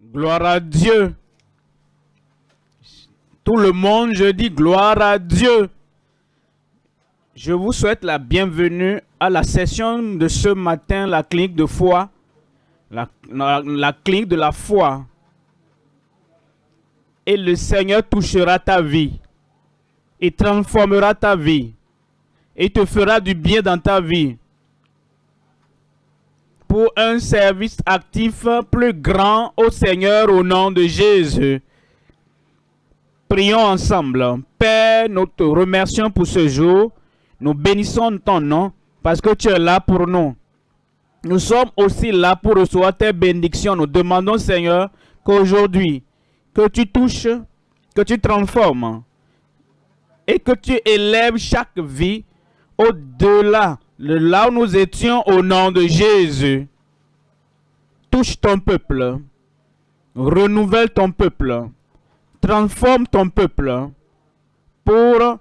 Gloire à Dieu. Tout le monde, je dis gloire à Dieu. Je vous souhaite la bienvenue à la session de ce matin, la clinique de foi, la, clinique de la foi. Et le Seigneur touchera ta vie. Il transformera ta vie. Et te fera du bien dans ta vie pour un service actif plus grand au Seigneur au nom de Jésus. Prions ensemble. Père, nous te remercions pour ce jour. Nous bénissons ton nom parce que tu es là pour nous. Nous sommes aussi là pour recevoir tes bénédictions. Nous demandons, Seigneur, qu'aujourd'hui, que tu touches, que tu transformes et que tu élèves chaque vie au-delà là où nous étions au nom de Jésus. Touche ton peuple. Renouvelle ton peuple. Transforme ton peuple pour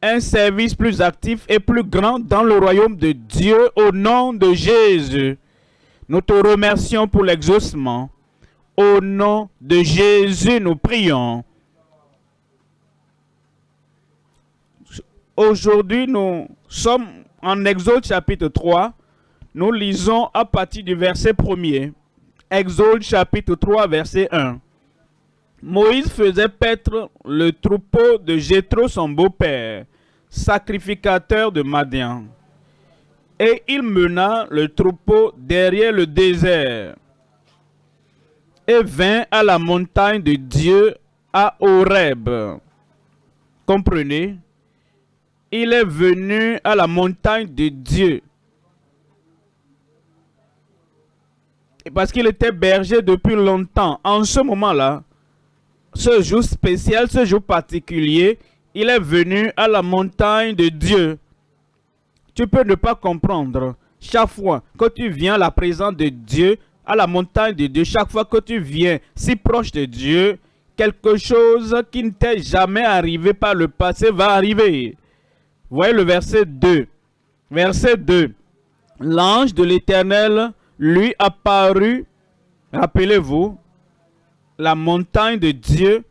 un service plus actif et plus grand dans le royaume de Dieu au nom de Jésus. Nous te remercions pour l'exaucement. Au nom de Jésus, nous prions. Aujourd'hui, nous sommes en Exode chapitre 3, nous lisons à partir du verset 1er. Exode chapitre 3, verset 1. Moïse faisait paître le troupeau de Jétro, son beau-père, sacrificateur de Madian. Et il mena le troupeau derrière le désert et vint à la montagne de Dieu à Horeb. Comprenez? Il est venu à la montagne de Dieu. parce qu'il était berger depuis longtemps. En ce moment-là, ce jour spécial, ce jour particulier, il est venu à la montagne de Dieu. Tu peux ne pas comprendre. Chaque fois que tu viens à la présence de Dieu, à la montagne de Dieu, chaque fois que tu viens si proche de Dieu, quelque chose qui ne t'est jamais arrivé par le passé va arriver. Voyez le verset 2. Verset 2. L'ange de l'Éternel lui apparut, rappelez-vous, la montagne de Dieu,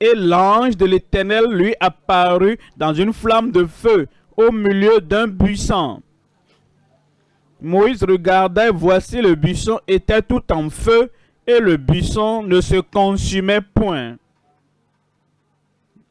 et l'ange de l'Éternel lui apparut dans une flamme de feu au milieu d'un buisson. Moïse regarda et voici le buisson était tout en feu et le buisson ne se consumait point.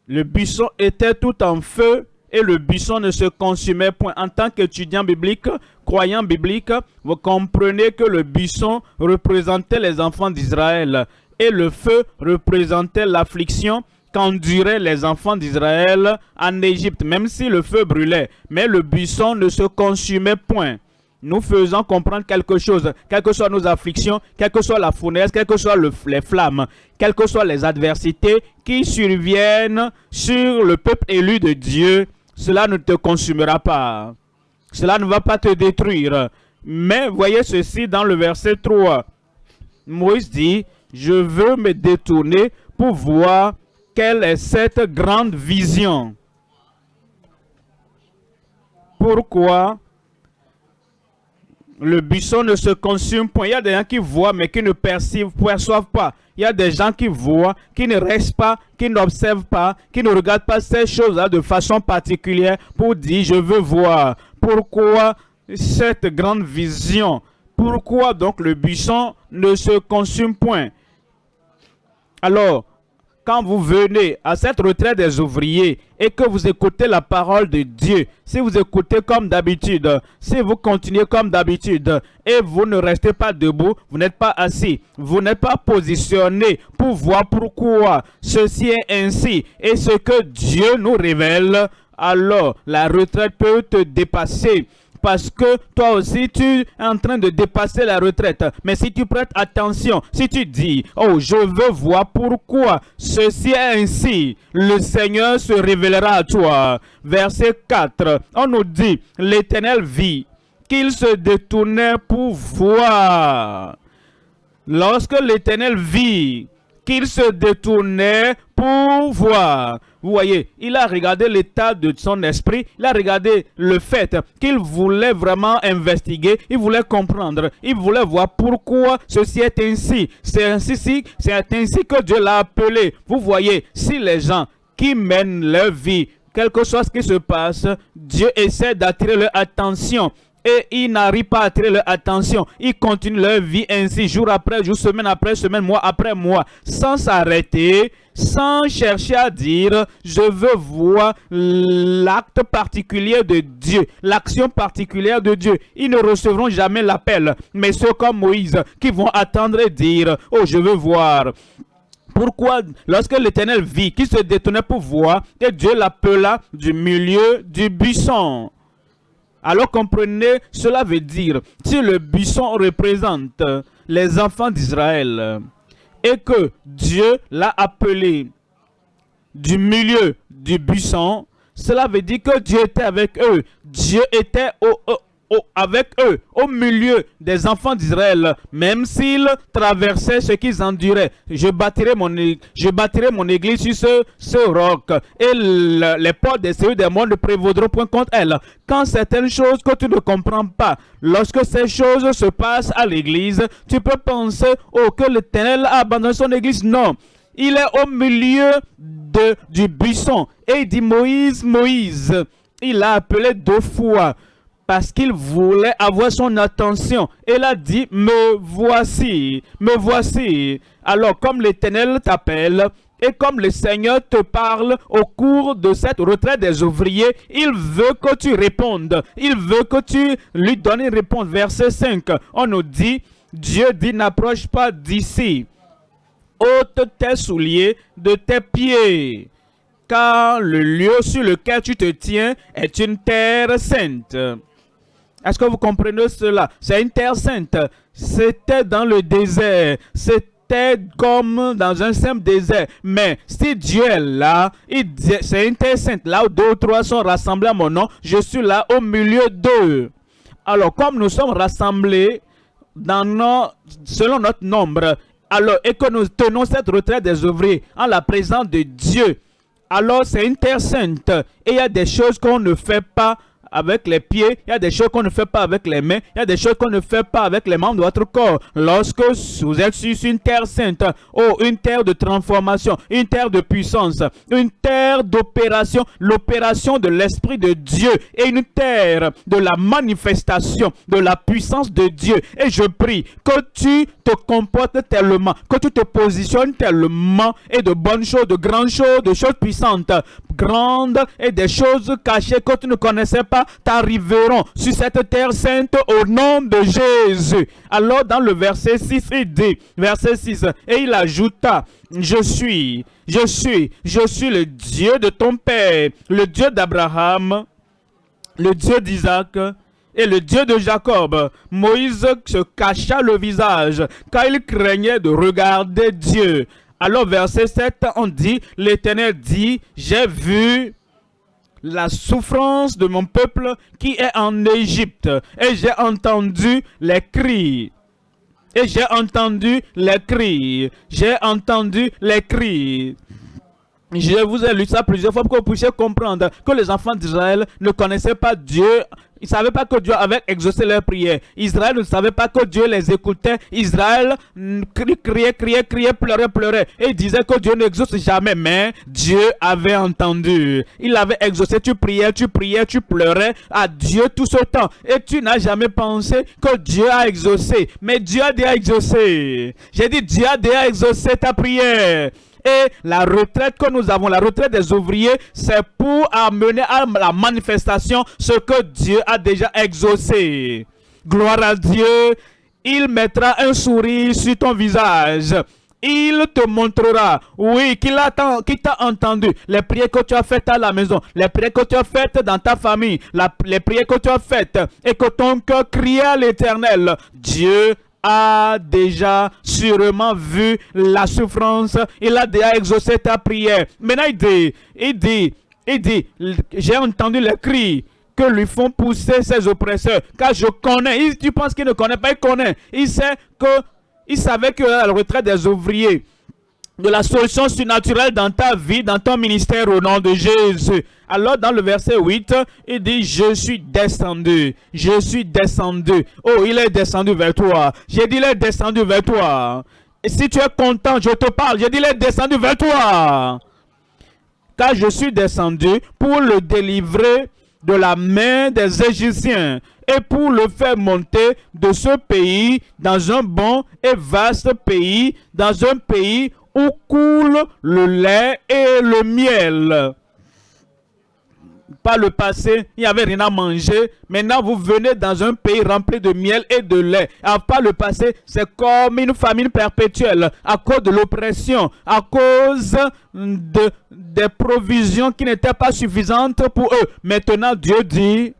Le buisson était tout en feu et le buisson ne se consumait point. En tant qu'étudiant biblique, croyant biblique, vous comprenez que le buisson représentait les enfants d'Israël et le feu représentait l'affliction qu'enduraient les enfants d'Israël en Égypte, même si le feu brûlait. Mais le buisson ne se consumait point nous faisons comprendre quelque chose, quelles que soient nos afflictions, quelle que soit la fournaise, quelles que soient les flammes, quelles que soient les adversités qui surviennent sur le peuple élu de Dieu, cela ne te consumera pas. Cela ne va pas te détruire. Mais voyez ceci dans le verset 3. Moïse dit, je veux me détourner pour voir quelle est cette grande vision. Pourquoi le buisson ne se consume point. Il y a des gens qui voient mais qui ne perçoivent, perçoivent pas. Il y a des gens qui voient, qui ne restent pas, qui n'observent pas, qui ne regardent pas ces choses-là de façon particulière pour dire « je veux voir ». Pourquoi cette grande vision? Pourquoi donc le buisson ne se consume point? Alors, quand vous venez à cette retraite des ouvriers et que vous écoutez la parole de Dieu, si vous écoutez comme d'habitude, si vous continuez comme d'habitude et vous ne restez pas debout, vous n'êtes pas assis, vous n'êtes pas positionné pour voir pourquoi ceci est ainsi et ce que Dieu nous révèle, alors la retraite peut te dépasser parce que toi aussi tu es en train de dépasser la retraite. Mais si tu prêtes attention, si tu dis, oh je veux voir pourquoi ceci est ainsi, le Seigneur se révélera à toi. Verset 4, on nous dit, l'Éternel vit qu'il se détournait pour voir. Lorsque l'Éternel vit qu'il se détournait pour voir. Vous voyez, il a regardé l'état de son esprit, il a regardé le fait qu'il voulait vraiment investiguer, il voulait comprendre, il voulait voir pourquoi ceci est ainsi. C'est ainsi, ainsi que Dieu l'a appelé. Vous voyez, si les gens qui mènent leur vie, quelque chose qui se passe, Dieu essaie d'attirer leur attention et ils n'arrivent pas à attirer leur attention. Ils continuent leur vie ainsi, jour après jour, semaine après semaine, mois après mois, sans s'arrêter, sans chercher à dire, je veux voir l'acte particulier de Dieu, l'action particulière de Dieu. Ils ne recevront jamais l'appel, mais ceux comme Moïse qui vont attendre et dire, oh, je veux voir. Pourquoi, lorsque l'Éternel vit, qui se détournait pour voir, que Dieu l'appela du milieu du buisson alors comprenez, cela veut dire, si le buisson représente les enfants d'Israël et que Dieu l'a appelé du milieu du buisson, cela veut dire que Dieu était avec eux. Dieu était au, avec eux, au milieu des enfants d'Israël, même s'ils traversaient ce qu'ils enduraient. Je bâtirai mon, je bâtirai mon église sur ce, ce roc, et les portes des cieux des mondes ne prévaudront point contre elle. Quand certaines choses que tu ne comprends pas, lorsque ces choses se passent à l'église, tu peux penser, oh, que l'Éternel a abandonné son église. Non, il est au milieu de, du buisson. Et il dit, Moïse, Moïse, il l'a appelé deux fois parce qu'il voulait avoir son attention. Il a dit, me voici, me voici. Alors, comme l'Éternel t'appelle, et comme le Seigneur te parle au cours de cette retraite des ouvriers, il veut que tu répondes. Il veut que tu lui donnes une réponse. Verset 5, on nous dit, Dieu dit, n'approche pas d'ici. ôte tes souliers de tes pieds car le lieu sur lequel tu te tiens est une terre sainte. Est-ce que vous comprenez cela? C'est une terre sainte. C'était dans le désert. C'était comme dans un simple désert. Mais si Dieu est là, c'est une terre sainte. Là où deux ou trois sont rassemblés à mon nom, je suis là au milieu d'eux. Alors, comme nous sommes rassemblés dans selon notre nombre, alors, et que nous tenons cette retraite des ouvriers en la présence de Dieu, alors c'est une terre sainte. Et il y a des choses qu'on ne fait pas avec les pieds, il y a des choses qu'on ne fait pas avec les mains, il y a des choses qu'on ne fait pas avec les membres de votre corps. Lorsque vous êtes sur une terre sainte, oh, une terre de transformation, une terre de puissance, une terre d'opération, l'opération de l'Esprit de Dieu et une terre de la manifestation de la puissance de Dieu. Et je prie que tu te comportes tellement, que tu te positionnes tellement et de bonnes choses, de grandes choses, de choses puissantes, grandes et des choses cachées que tu ne connaissais pas t'arriveront sur cette terre sainte au nom de Jésus. Alors dans le verset 6, il dit, verset 6, et il ajouta, je suis, je suis, je suis le Dieu de ton Père, le Dieu d'Abraham, le Dieu d'Isaac et le Dieu de Jacob. Moïse se cacha le visage car il craignait de regarder Dieu. Alors verset 7, on dit, l'Éternel dit, j'ai vu la souffrance de mon peuple qui est en Égypte. Et j'ai entendu les cris. Et j'ai entendu les cris. J'ai entendu les cris. Je vous ai lu ça plusieurs fois pour que vous puissiez comprendre que les enfants d'Israël ne connaissaient pas Dieu ils ne savaient pas que Dieu avait exaucé leurs prières. Israël ne savait pas que Dieu les écoutait. Israël criait, criait, criait, pleurait, pleurait. Et il disait que Dieu n'exauce jamais. Mais Dieu avait entendu. Il avait exaucé. Tu priais, tu priais, tu pleurais à Dieu tout ce temps. Et tu n'as jamais pensé que Dieu a exaucé. Mais Dieu a déjà exaucé. J'ai dit Dieu a déjà exaucé ta prière. Et la retraite que nous avons, la retraite des ouvriers, c'est pour amener à la manifestation ce que Dieu a déjà exaucé. Gloire à Dieu. Il mettra un sourire sur ton visage il te montrera, oui, qu'il t'a entendu. Les prières que tu as faites à la maison, les prières que tu as faites dans ta famille, les prières que tu as faites et que ton cœur criait à l'éternel. Dieu a déjà sûrement vu la souffrance. Il a déjà exaucé ta prière. Maintenant, il dit, il dit, il dit, j'ai entendu les cris que lui font pousser ses oppresseurs. Car je connais. Tu penses qu'il ne connaît pas, il connaît. Il sait que, il savait que la retraite des ouvriers, de la solution surnaturelle dans ta vie, dans ton ministère au nom de Jésus. Alors dans le verset 8, il dit, je suis descendu, je suis descendu. Oh, il est descendu vers toi. J'ai dit, il est descendu vers toi. Et si tu es content, je te parle. J'ai dit, il est descendu vers toi. Car je suis descendu pour le délivrer de la main des Égyptiens et pour le faire monter de ce pays dans un bon et vaste pays, dans un pays où coule le lait et le miel. Par le passé, il n'y avait rien à manger. Maintenant, vous venez dans un pays rempli de miel et de lait. Alors, par le passé, c'est comme une famine perpétuelle à cause de l'oppression, à cause de, des provisions qui n'étaient pas suffisantes pour eux. Maintenant, Dieu dit,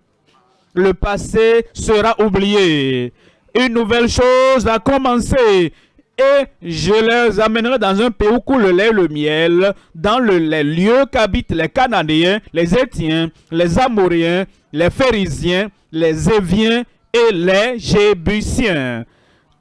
le passé sera oublié. Une nouvelle chose a commencé et je les amènerai dans un pays où coule le lait et le miel, dans le, les lieux qu'habitent les Cananéens, les Étiens, les Amoréens, les Pharisiens, les Éviens et les Jébusiens.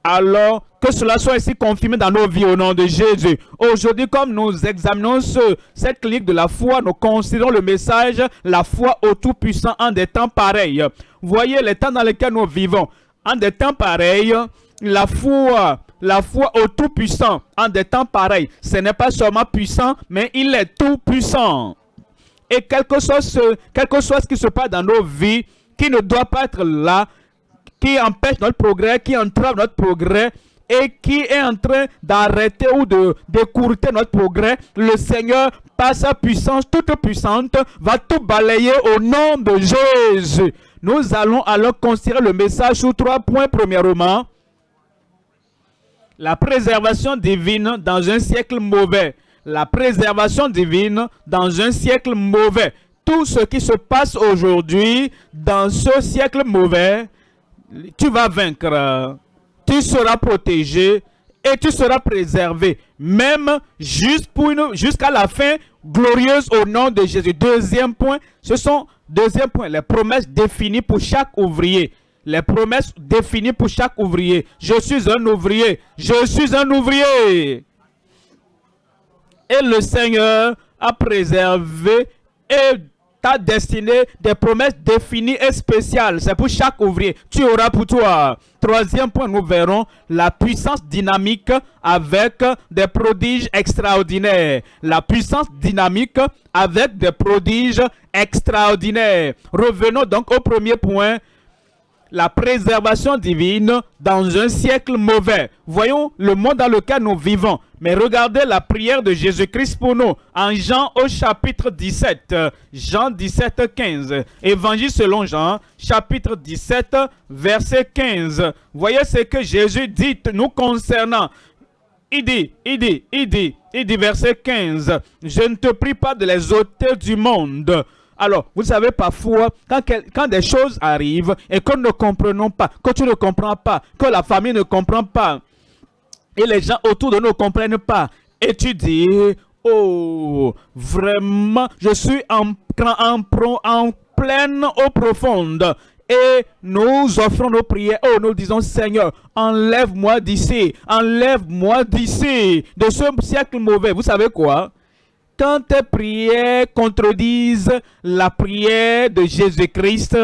Alors, que cela soit ici confirmé dans nos vies au nom de Jésus. Aujourd'hui, comme nous examinons ce, cette clique de la foi, nous considérons le message « La foi au Tout-Puissant en des temps pareils ». Voyez les temps dans lesquels nous vivons. En des temps pareils, la foi la foi au Tout-Puissant en des temps pareils. Ce n'est pas seulement puissant, mais il est tout-puissant. Et quelque chose, quelque chose qui se passe dans nos vies, qui ne doit pas être là, qui empêche notre progrès, qui entrave notre progrès, et qui est en train d'arrêter ou de d'écourter notre progrès, le Seigneur, par sa puissance toute puissante, va tout balayer au nom de Jésus. Nous allons alors considérer le message sur trois points. Premièrement, la préservation divine dans un siècle mauvais. La préservation divine dans un siècle mauvais. Tout ce qui se passe aujourd'hui dans ce siècle mauvais, tu vas vaincre. Tu seras protégé et tu seras préservé. Même jusqu'à la fin glorieuse au nom de Jésus. Deuxième point, ce sont, deuxième point, les promesses définies pour chaque ouvrier les promesses définies pour chaque ouvrier. Je suis un ouvrier. Je suis un ouvrier. Et le Seigneur a préservé et t'a destiné des promesses définies et spéciales. C'est pour chaque ouvrier. Tu auras pour toi. Troisième point, nous verrons la puissance dynamique avec des prodiges extraordinaires. La puissance dynamique avec des prodiges extraordinaires. Revenons donc au premier point, la préservation divine dans un siècle mauvais. Voyons le monde dans lequel nous vivons. Mais regardez la prière de Jésus-Christ pour nous en Jean au chapitre 17. Jean 17, 15. Évangile selon Jean, chapitre 17, verset 15. Voyez ce que Jésus dit nous concernant. Il dit, il dit, il dit, il dit, verset 15. Je ne te prie pas de les ôter du monde, alors, vous savez, parfois, quand, des choses arrivent et que nous ne comprenons pas, que tu ne comprends pas, que la famille ne comprend pas, et les gens autour de nous ne comprennent pas, et tu dis, oh, vraiment, je suis en, en, en pleine eau profonde. Et nous offrons nos prières. Oh, nous disons, Seigneur, enlève-moi d'ici. Enlève-moi d'ici. De ce siècle mauvais. Vous savez quoi? Quand tes prières contredisent la prière de Jésus-Christ,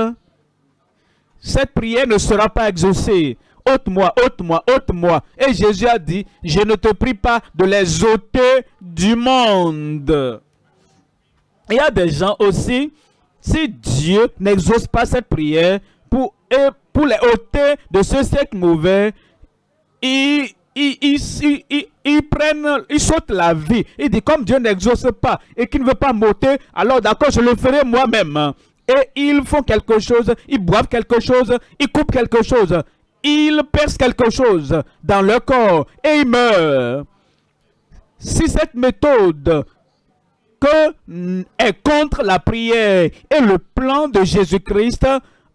cette prière ne sera pas exaucée. Ôte-moi, ôte-moi, ôte-moi. Et Jésus a dit, je ne te prie pas de les ôter du monde. Il y a des gens aussi, si Dieu n'exauce pas cette prière pour, pour les ôter de ce siècle mauvais, il, ils, prennent, ils sautent la vie. Il dit, comme Dieu n'exauce pas et qu'il ne veut pas m'ôter, alors d'accord, je le ferai moi-même. Et ils font quelque chose, ils boivent quelque chose, ils coupent quelque chose, ils percent quelque chose dans leur corps et ils meurent. Si cette méthode que est contre la prière et le plan de Jésus-Christ,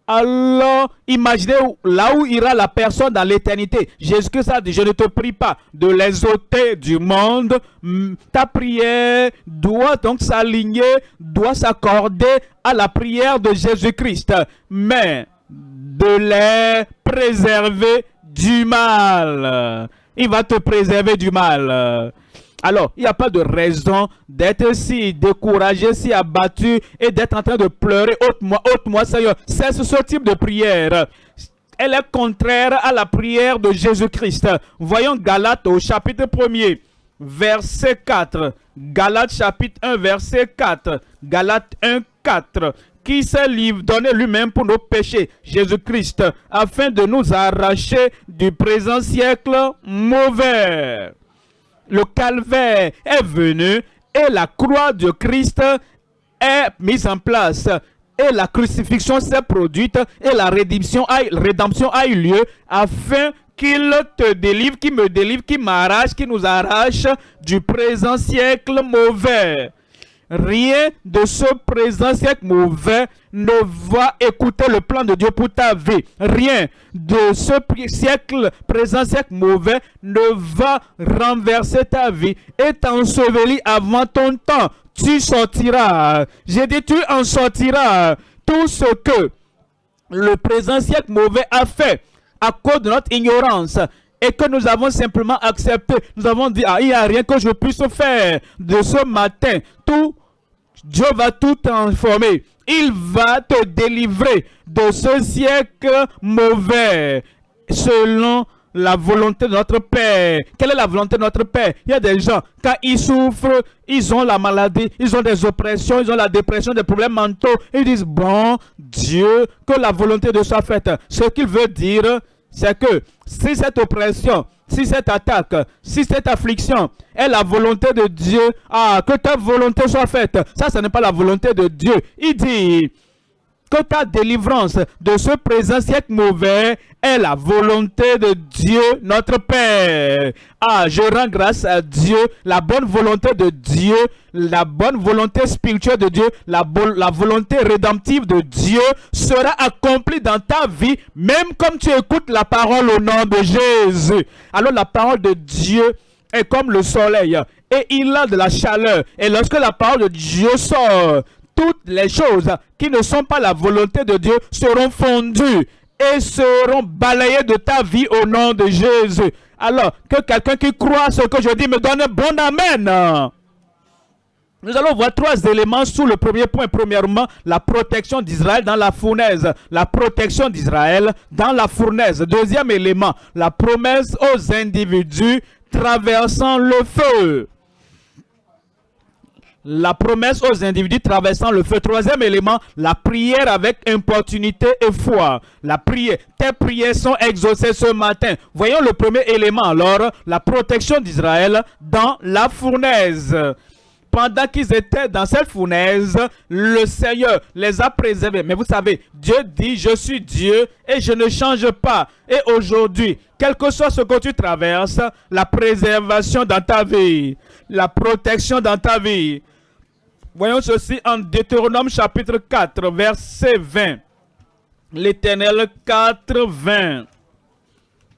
alors imaginez là où ira la personne dans l'éternité. Jésus-Christ a dit, je ne te prie pas de les ôter du monde. Ta prière doit donc s'aligner, doit s'accorder à la prière de Jésus-Christ. Mais de les préserver du mal. Il va te préserver du mal. Alors il n'y a pas de raison d'être si découragé, si abattu et d'être en train de pleurer. Ôte-moi, ôte-moi, Seigneur. C'est ce type de prière elle est contraire à la prière de Jésus-Christ. Voyons Galates au chapitre 1er, verset 4. Galates chapitre 1, verset 4. Galates 1, 4 qui s'est donné lui-même pour nos péchés, Jésus-Christ, afin de nous arracher du présent siècle mauvais. Le calvaire est venu et la croix de Christ est mise en place et la crucifixion s'est produite et la rédemption a, eu lieu afin qu'il te délivre, qu'il me délivre, qu'il m'arrache, qu'il nous arrache du présent siècle mauvais. Rien de ce présent siècle mauvais ne va écouter le plan de Dieu pour ta vie. Rien de ce siècle, présent siècle mauvais ne va renverser ta vie et t'ensevelir avant ton temps tu sortiras. J'ai dit, tu en sortiras. Tout ce que le présent siècle mauvais a fait à cause de notre ignorance et que nous avons simplement accepté. Nous avons dit, ah, il n'y a rien que je puisse faire de ce matin. Tout, Dieu va tout transformer. Il va te délivrer de ce siècle mauvais selon la volonté de notre Père. Quelle est la volonté de notre Père? Il y a des gens, quand ils souffrent, ils ont la maladie, ils ont des oppressions, ils ont la dépression, des problèmes mentaux. Ils disent, bon, Dieu, que la volonté de soit faite. Ce qu'il veut dire, c'est que si cette oppression, si cette attaque, si cette affliction est la volonté de Dieu, ah, que ta volonté soit faite. Ça, ce n'est pas la volonté de Dieu. Il dit, ta délivrance de ce présent siècle mauvais est la volonté de Dieu, notre Père. Ah, je rends grâce à Dieu, la bonne volonté de Dieu, la bonne volonté spirituelle de Dieu, la, la volonté rédemptive de Dieu sera accomplie dans ta vie, même comme tu écoutes la parole au nom de Jésus. Alors la parole de Dieu est comme le soleil et il a de la chaleur. Et lorsque la parole de Dieu sort, toutes les choses qui ne sont pas la volonté de Dieu seront fondues et seront balayées de ta vie au nom de Jésus. Alors, que quelqu'un qui croit ce que je dis me donne un bon Amen. Nous allons voir trois éléments sous le premier point. Premièrement, la protection d'Israël dans la fournaise. La protection d'Israël dans la fournaise. Deuxième élément, la promesse aux individus traversant le feu la promesse aux individus traversant le feu. Troisième élément, la prière avec importunité et foi. La prière. Tes prières sont exaucées ce matin. Voyons le premier élément alors, la protection d'Israël dans la fournaise. Pendant qu'ils étaient dans cette fournaise, le Seigneur les a préservés. Mais vous savez, Dieu dit, je suis Dieu et je ne change pas. Et aujourd'hui, quel que soit ce que tu traverses, la préservation dans ta vie, la protection dans ta vie, Voyons ceci en Deutéronome chapitre 4, verset 20. L'Éternel 4, 20.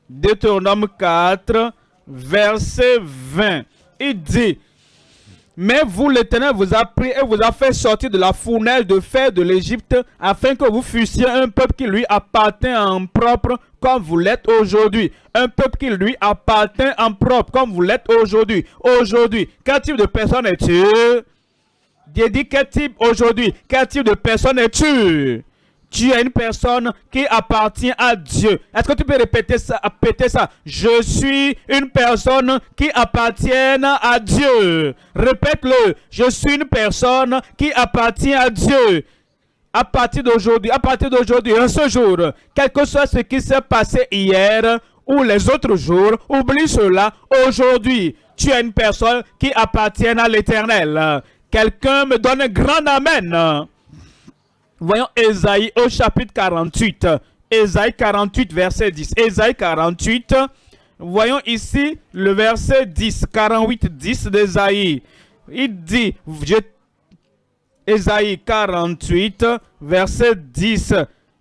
Deutéronome 4, verset 20. Il dit, mais vous, l'Éternel, vous a pris et vous a fait sortir de la fournaise de fer de l'Égypte, afin que vous fussiez un peuple qui lui appartient en propre, comme vous l'êtes aujourd'hui. Un peuple qui lui appartient en propre, comme vous l'êtes aujourd'hui. Aujourd'hui, quel type de personne es-tu? Dieu dit quel type aujourd'hui, quel type de personne es-tu? Tu es une personne qui appartient à Dieu. Est-ce que tu peux répéter ça, répéter ça? Je suis une personne qui appartient à Dieu. Répète-le. Je suis une personne qui appartient à Dieu. À partir d'aujourd'hui, à partir d'aujourd'hui, en ce jour, quel que soit ce qui s'est passé hier ou les autres jours, oublie cela. Aujourd'hui, tu es une personne qui appartient à l'éternel. Quelqu'un me donne un grand Amen. Voyons Esaïe au chapitre 48. Esaïe 48, verset 10. Esaïe 48, voyons ici le verset 10, 48, 10 d'Esaïe. Il dit, Esaïe 48, verset 10.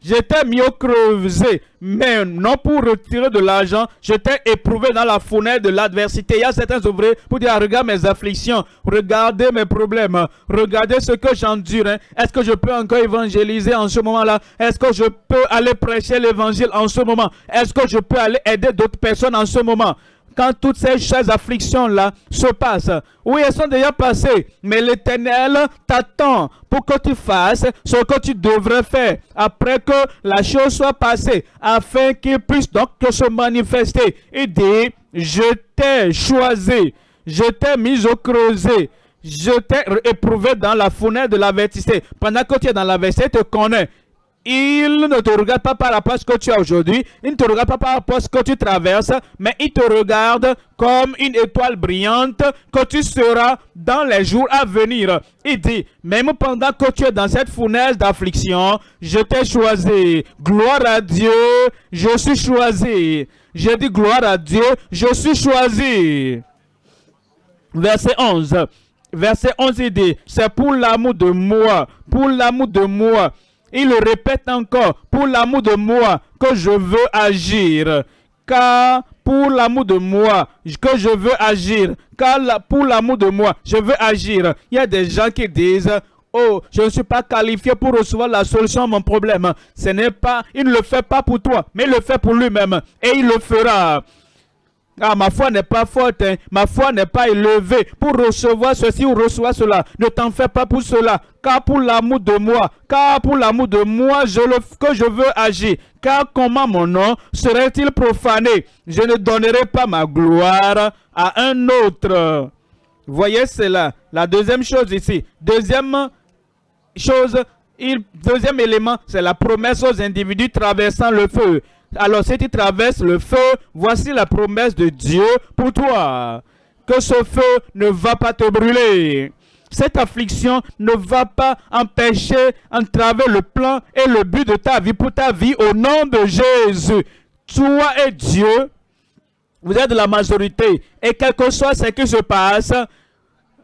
J'étais mieux creusé, mais non pour retirer de l'argent. J'étais éprouvé dans la fournaise de l'adversité. Il y a certains ouvriers pour dire, regarde mes afflictions, regardez mes problèmes, regardez ce que j'endure. Hein. Est-ce que je peux encore évangéliser en ce moment-là? Est-ce que je peux aller prêcher l'évangile en ce moment? Est-ce que je peux aller aider d'autres personnes en ce moment? Quand toutes ces, ces afflictions-là se passent. Oui, elles sont déjà passées, mais l'Éternel t'attend pour que tu fasses ce que tu devrais faire après que la chose soit passée, afin qu'il puisse donc se manifester. Il dit, je t'ai choisi, je t'ai mis au creuset, je t'ai éprouvé dans la fenêtre de l'avertissement. Pendant que tu es dans l'avertissement, tu te connais. Il ne te regarde pas par rapport à que tu as aujourd'hui, il ne te regarde pas par rapport à que tu traverses, mais il te regarde comme une étoile brillante que tu seras dans les jours à venir. Il dit, même pendant que tu es dans cette fournaise d'affliction, je t'ai choisi. Gloire à Dieu, je suis choisi. Je dis gloire à Dieu, je suis choisi. Verset 11. Verset 11, il dit, c'est pour l'amour de moi, pour l'amour de moi. Il le répète encore, pour l'amour de moi que je veux agir. Car pour l'amour de moi que je veux agir. Car pour l'amour de moi, je veux agir. Il y a des gens qui disent, oh, je ne suis pas qualifié pour recevoir la solution à mon problème. Ce n'est pas, il ne le fait pas pour toi, mais il le fait pour lui-même. Et il le fera. Ah, ma foi n'est pas forte, hein. ma foi n'est pas élevée pour recevoir ceci ou recevoir cela. Ne t'en fais pas pour cela, car pour l'amour de moi, car pour l'amour de moi, je que je veux agir. Car comment mon nom serait-il profané? Je ne donnerai pas ma gloire à un autre. Voyez cela. La deuxième chose ici. Deuxième chose, il, deuxième élément, c'est la promesse aux individus traversant le feu. Alors si tu traverses le feu, voici la promesse de Dieu pour toi. Que ce feu ne va pas te brûler. Cette affliction ne va pas empêcher, entraver le plan et le but de ta vie pour ta vie au nom de Jésus. Toi et Dieu, vous êtes la majorité. Et quel que soit ce qui se passe,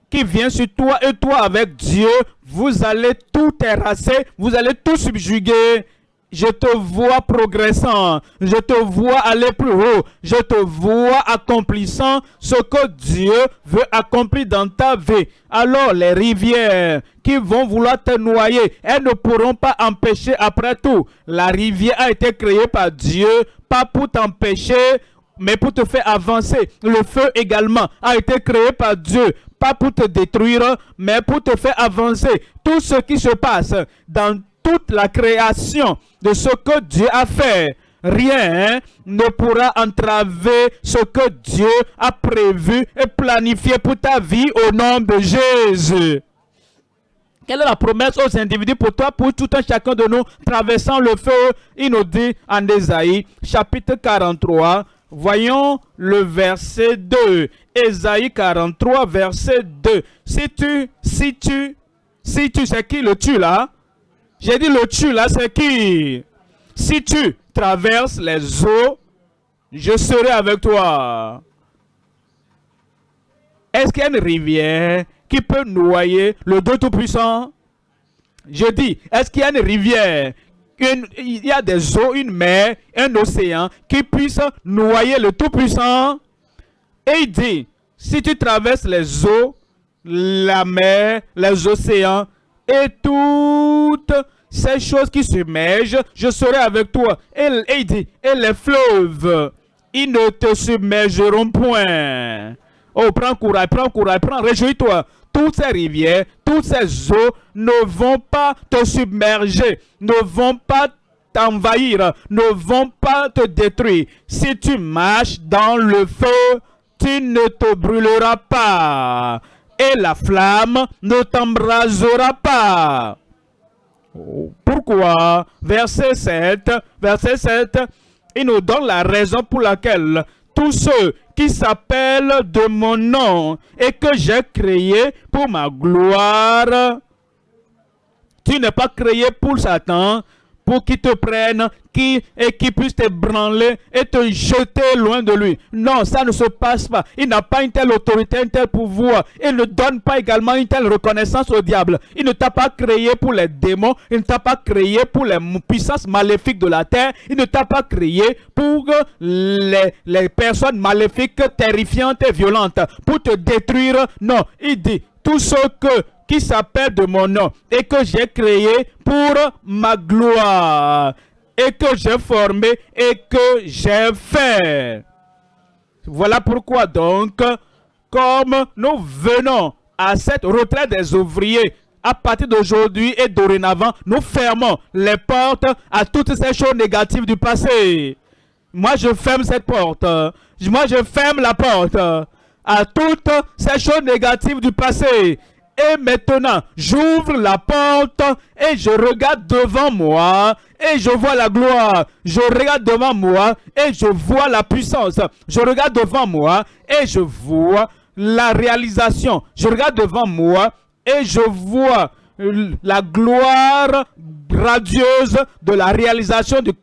qui vient sur toi et toi avec Dieu, vous allez tout terrasser, vous allez tout subjuguer je te vois progressant, je te vois aller plus haut, je te vois accomplissant ce que Dieu veut accomplir dans ta vie. Alors les rivières qui vont vouloir te noyer, elles ne pourront pas empêcher après tout. La rivière a été créée par Dieu, pas pour t'empêcher, mais pour te faire avancer. Le feu également a été créé par Dieu, pas pour te détruire, mais pour te faire avancer. Tout ce qui se passe dans toute la création de ce que Dieu a fait, rien ne pourra entraver ce que Dieu a prévu et planifié pour ta vie au nom de Jésus. Quelle est la promesse aux individus pour toi, pour tout un chacun de nous traversant le feu Il nous dit en Ésaïe, chapitre 43, voyons le verset 2. Ésaïe 43, verset 2. Si tu, si tu, si tu, c'est qui le tu là j'ai dit le tu là, c'est qui? Si tu traverses les eaux, je serai avec toi. Est-ce qu'il y a une rivière qui peut noyer le Tout-Puissant? Je dis, est-ce qu'il y a une rivière il y a des eaux, une mer, un océan qui puisse noyer le Tout-Puissant? Et il dit, si tu traverses les eaux, la mer, les océans, et toutes ces choses qui submergent, je serai avec toi. Et, et les fleuves, ils ne te submergeront point. Oh, prends courage, prends courage, prends, réjouis-toi. Toutes ces rivières, toutes ces eaux ne vont pas te submerger, ne vont pas t'envahir, ne vont pas te détruire. Si tu marches dans le feu, tu ne te brûleras pas et la flamme ne t'embrasera pas. Pourquoi? Verset 7, verset 7, il nous donne la raison pour laquelle tous ceux qui s'appellent de mon nom et que j'ai créé pour ma gloire, tu n'es pas créé pour Satan, pour qu'il te prenne qui, et qui puisse te branler et te jeter loin de lui. Non, ça ne se passe pas. Il n'a pas une telle autorité, un tel pouvoir. Il ne donne pas également une telle reconnaissance au diable. Il ne t'a pas créé pour les démons. Il ne t'a pas créé pour les puissances maléfiques de la terre. Il ne t'a pas créé pour les, les personnes maléfiques, terrifiantes et violentes. Pour te détruire. Non, il dit, tout ce que qui s'appelle de mon nom et que j'ai créé pour ma gloire et que j'ai formé et que j'ai fait. Voilà pourquoi donc, comme nous venons à cette retraite des ouvriers, à partir d'aujourd'hui et dorénavant, nous fermons les portes à toutes ces choses négatives du passé. Moi, je ferme cette porte. Moi, je ferme la porte à toutes ces choses négatives du passé. Et maintenant, j'ouvre la porte et je regarde devant moi et je vois la gloire. Je regarde devant moi et je vois la puissance. Je regarde devant moi et je vois la réalisation. Je regarde devant moi et je vois la gloire radieuse de la réalisation du,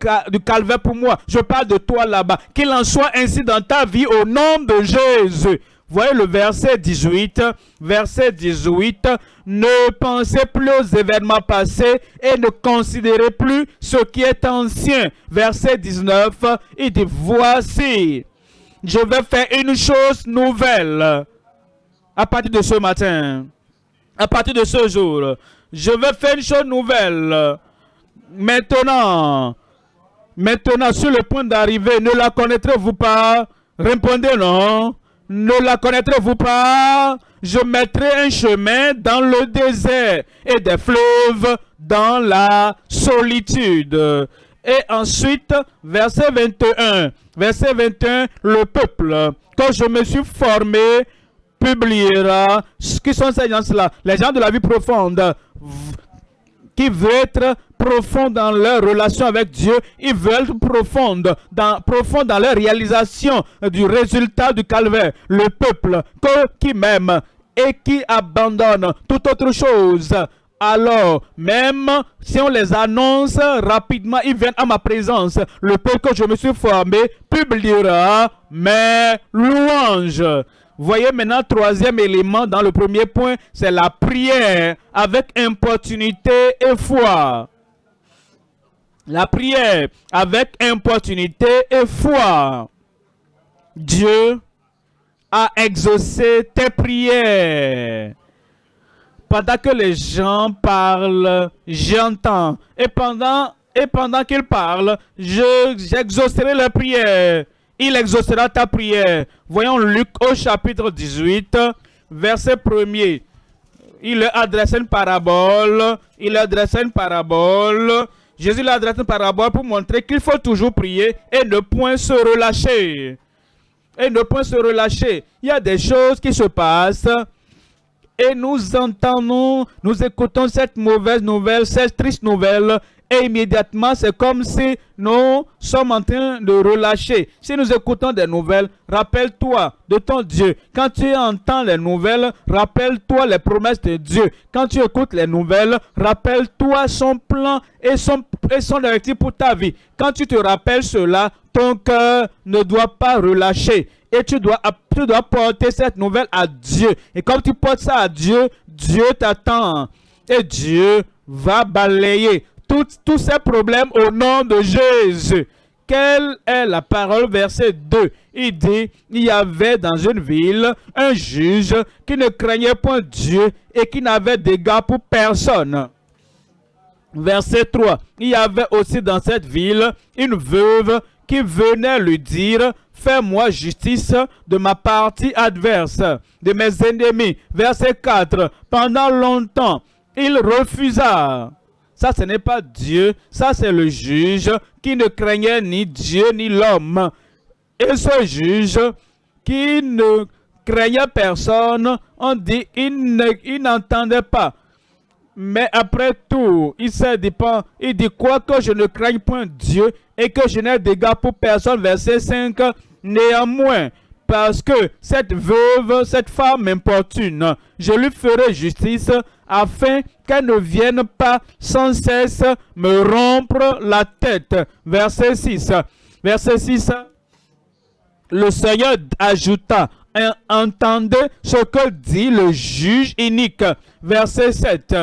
calvaire pour moi. Je parle de toi là-bas. Qu'il en soit ainsi dans ta vie au nom de Jésus. Voyez le verset 18. Verset 18. Ne pensez plus aux événements passés et ne considérez plus ce qui est ancien. Verset 19. Il dit, voici, je vais faire une chose nouvelle à partir de ce matin à partir de ce jour, je vais faire une chose nouvelle. Maintenant, maintenant, sur le point d'arriver, ne la connaîtrez-vous pas? Répondez non. Ne la connaîtrez-vous pas? Je mettrai un chemin dans le désert et des fleuves dans la solitude. Et ensuite, verset 21. Verset 21, le peuple, quand je me suis formé publiera. Qui sont ces gens-là Les gens de la vie profonde qui veulent être profonds dans leur relation avec Dieu, ils veulent être profonds dans, profond dans leur réalisation du résultat du calvaire. Le peuple qui m'aime et qui abandonne toute autre chose. Alors, même si on les annonce rapidement, ils viennent à ma présence. Le peuple que je me suis formé publiera mes louanges. Voyez maintenant, troisième élément dans le premier point, c'est la prière avec importunité et foi. La prière avec importunité et foi. Dieu a exaucé tes prières. Pendant que les gens parlent, j'entends. Et pendant, et pendant qu'ils parlent, j'exaucerai leurs prières il exaucera ta prière. Voyons Luc au chapitre 18, verset 1er. Il leur adresse une parabole. Il leur adresse une parabole. Jésus leur une parabole pour montrer qu'il faut toujours prier et ne point se relâcher. Et ne point se relâcher. Il y a des choses qui se passent et nous entendons, nous écoutons cette mauvaise nouvelle, cette triste nouvelle et immédiatement, c'est comme si nous sommes en train de relâcher. Si nous écoutons des nouvelles, rappelle-toi de ton Dieu. Quand tu entends les nouvelles, rappelle-toi les promesses de Dieu. Quand tu écoutes les nouvelles, rappelle-toi son plan et son, et son directif pour ta vie. Quand tu te rappelles cela, ton cœur ne doit pas relâcher. Et tu dois, tu dois porter cette nouvelle à Dieu. Et quand tu portes ça à Dieu, Dieu t'attend. Et Dieu va balayer tous ces problèmes au nom de Jésus. Quelle est la parole verset 2 Il dit, il y avait dans une ville un juge qui ne craignait point Dieu et qui n'avait d'égard pour personne. Verset 3, il y avait aussi dans cette ville une veuve qui venait lui dire, fais-moi justice de ma partie adverse, de mes ennemis. Verset 4, pendant longtemps, il refusa. Ça, ce n'est pas Dieu. Ça, c'est le juge qui ne craignait ni Dieu ni l'homme. Et ce juge qui ne craignait personne, on dit il n'entendait pas. Mais après tout, il s'est dit, il dit quoi que je ne craigne point Dieu et que je n'ai d'égard pour personne. Verset 5, néanmoins, parce que cette veuve, cette femme m'importune, je lui ferai justice afin qu'elle ne vienne pas sans cesse me rompre la tête. Verset 6. Verset 6. Le Seigneur ajouta, entendez ce que dit le juge inique. Verset 7.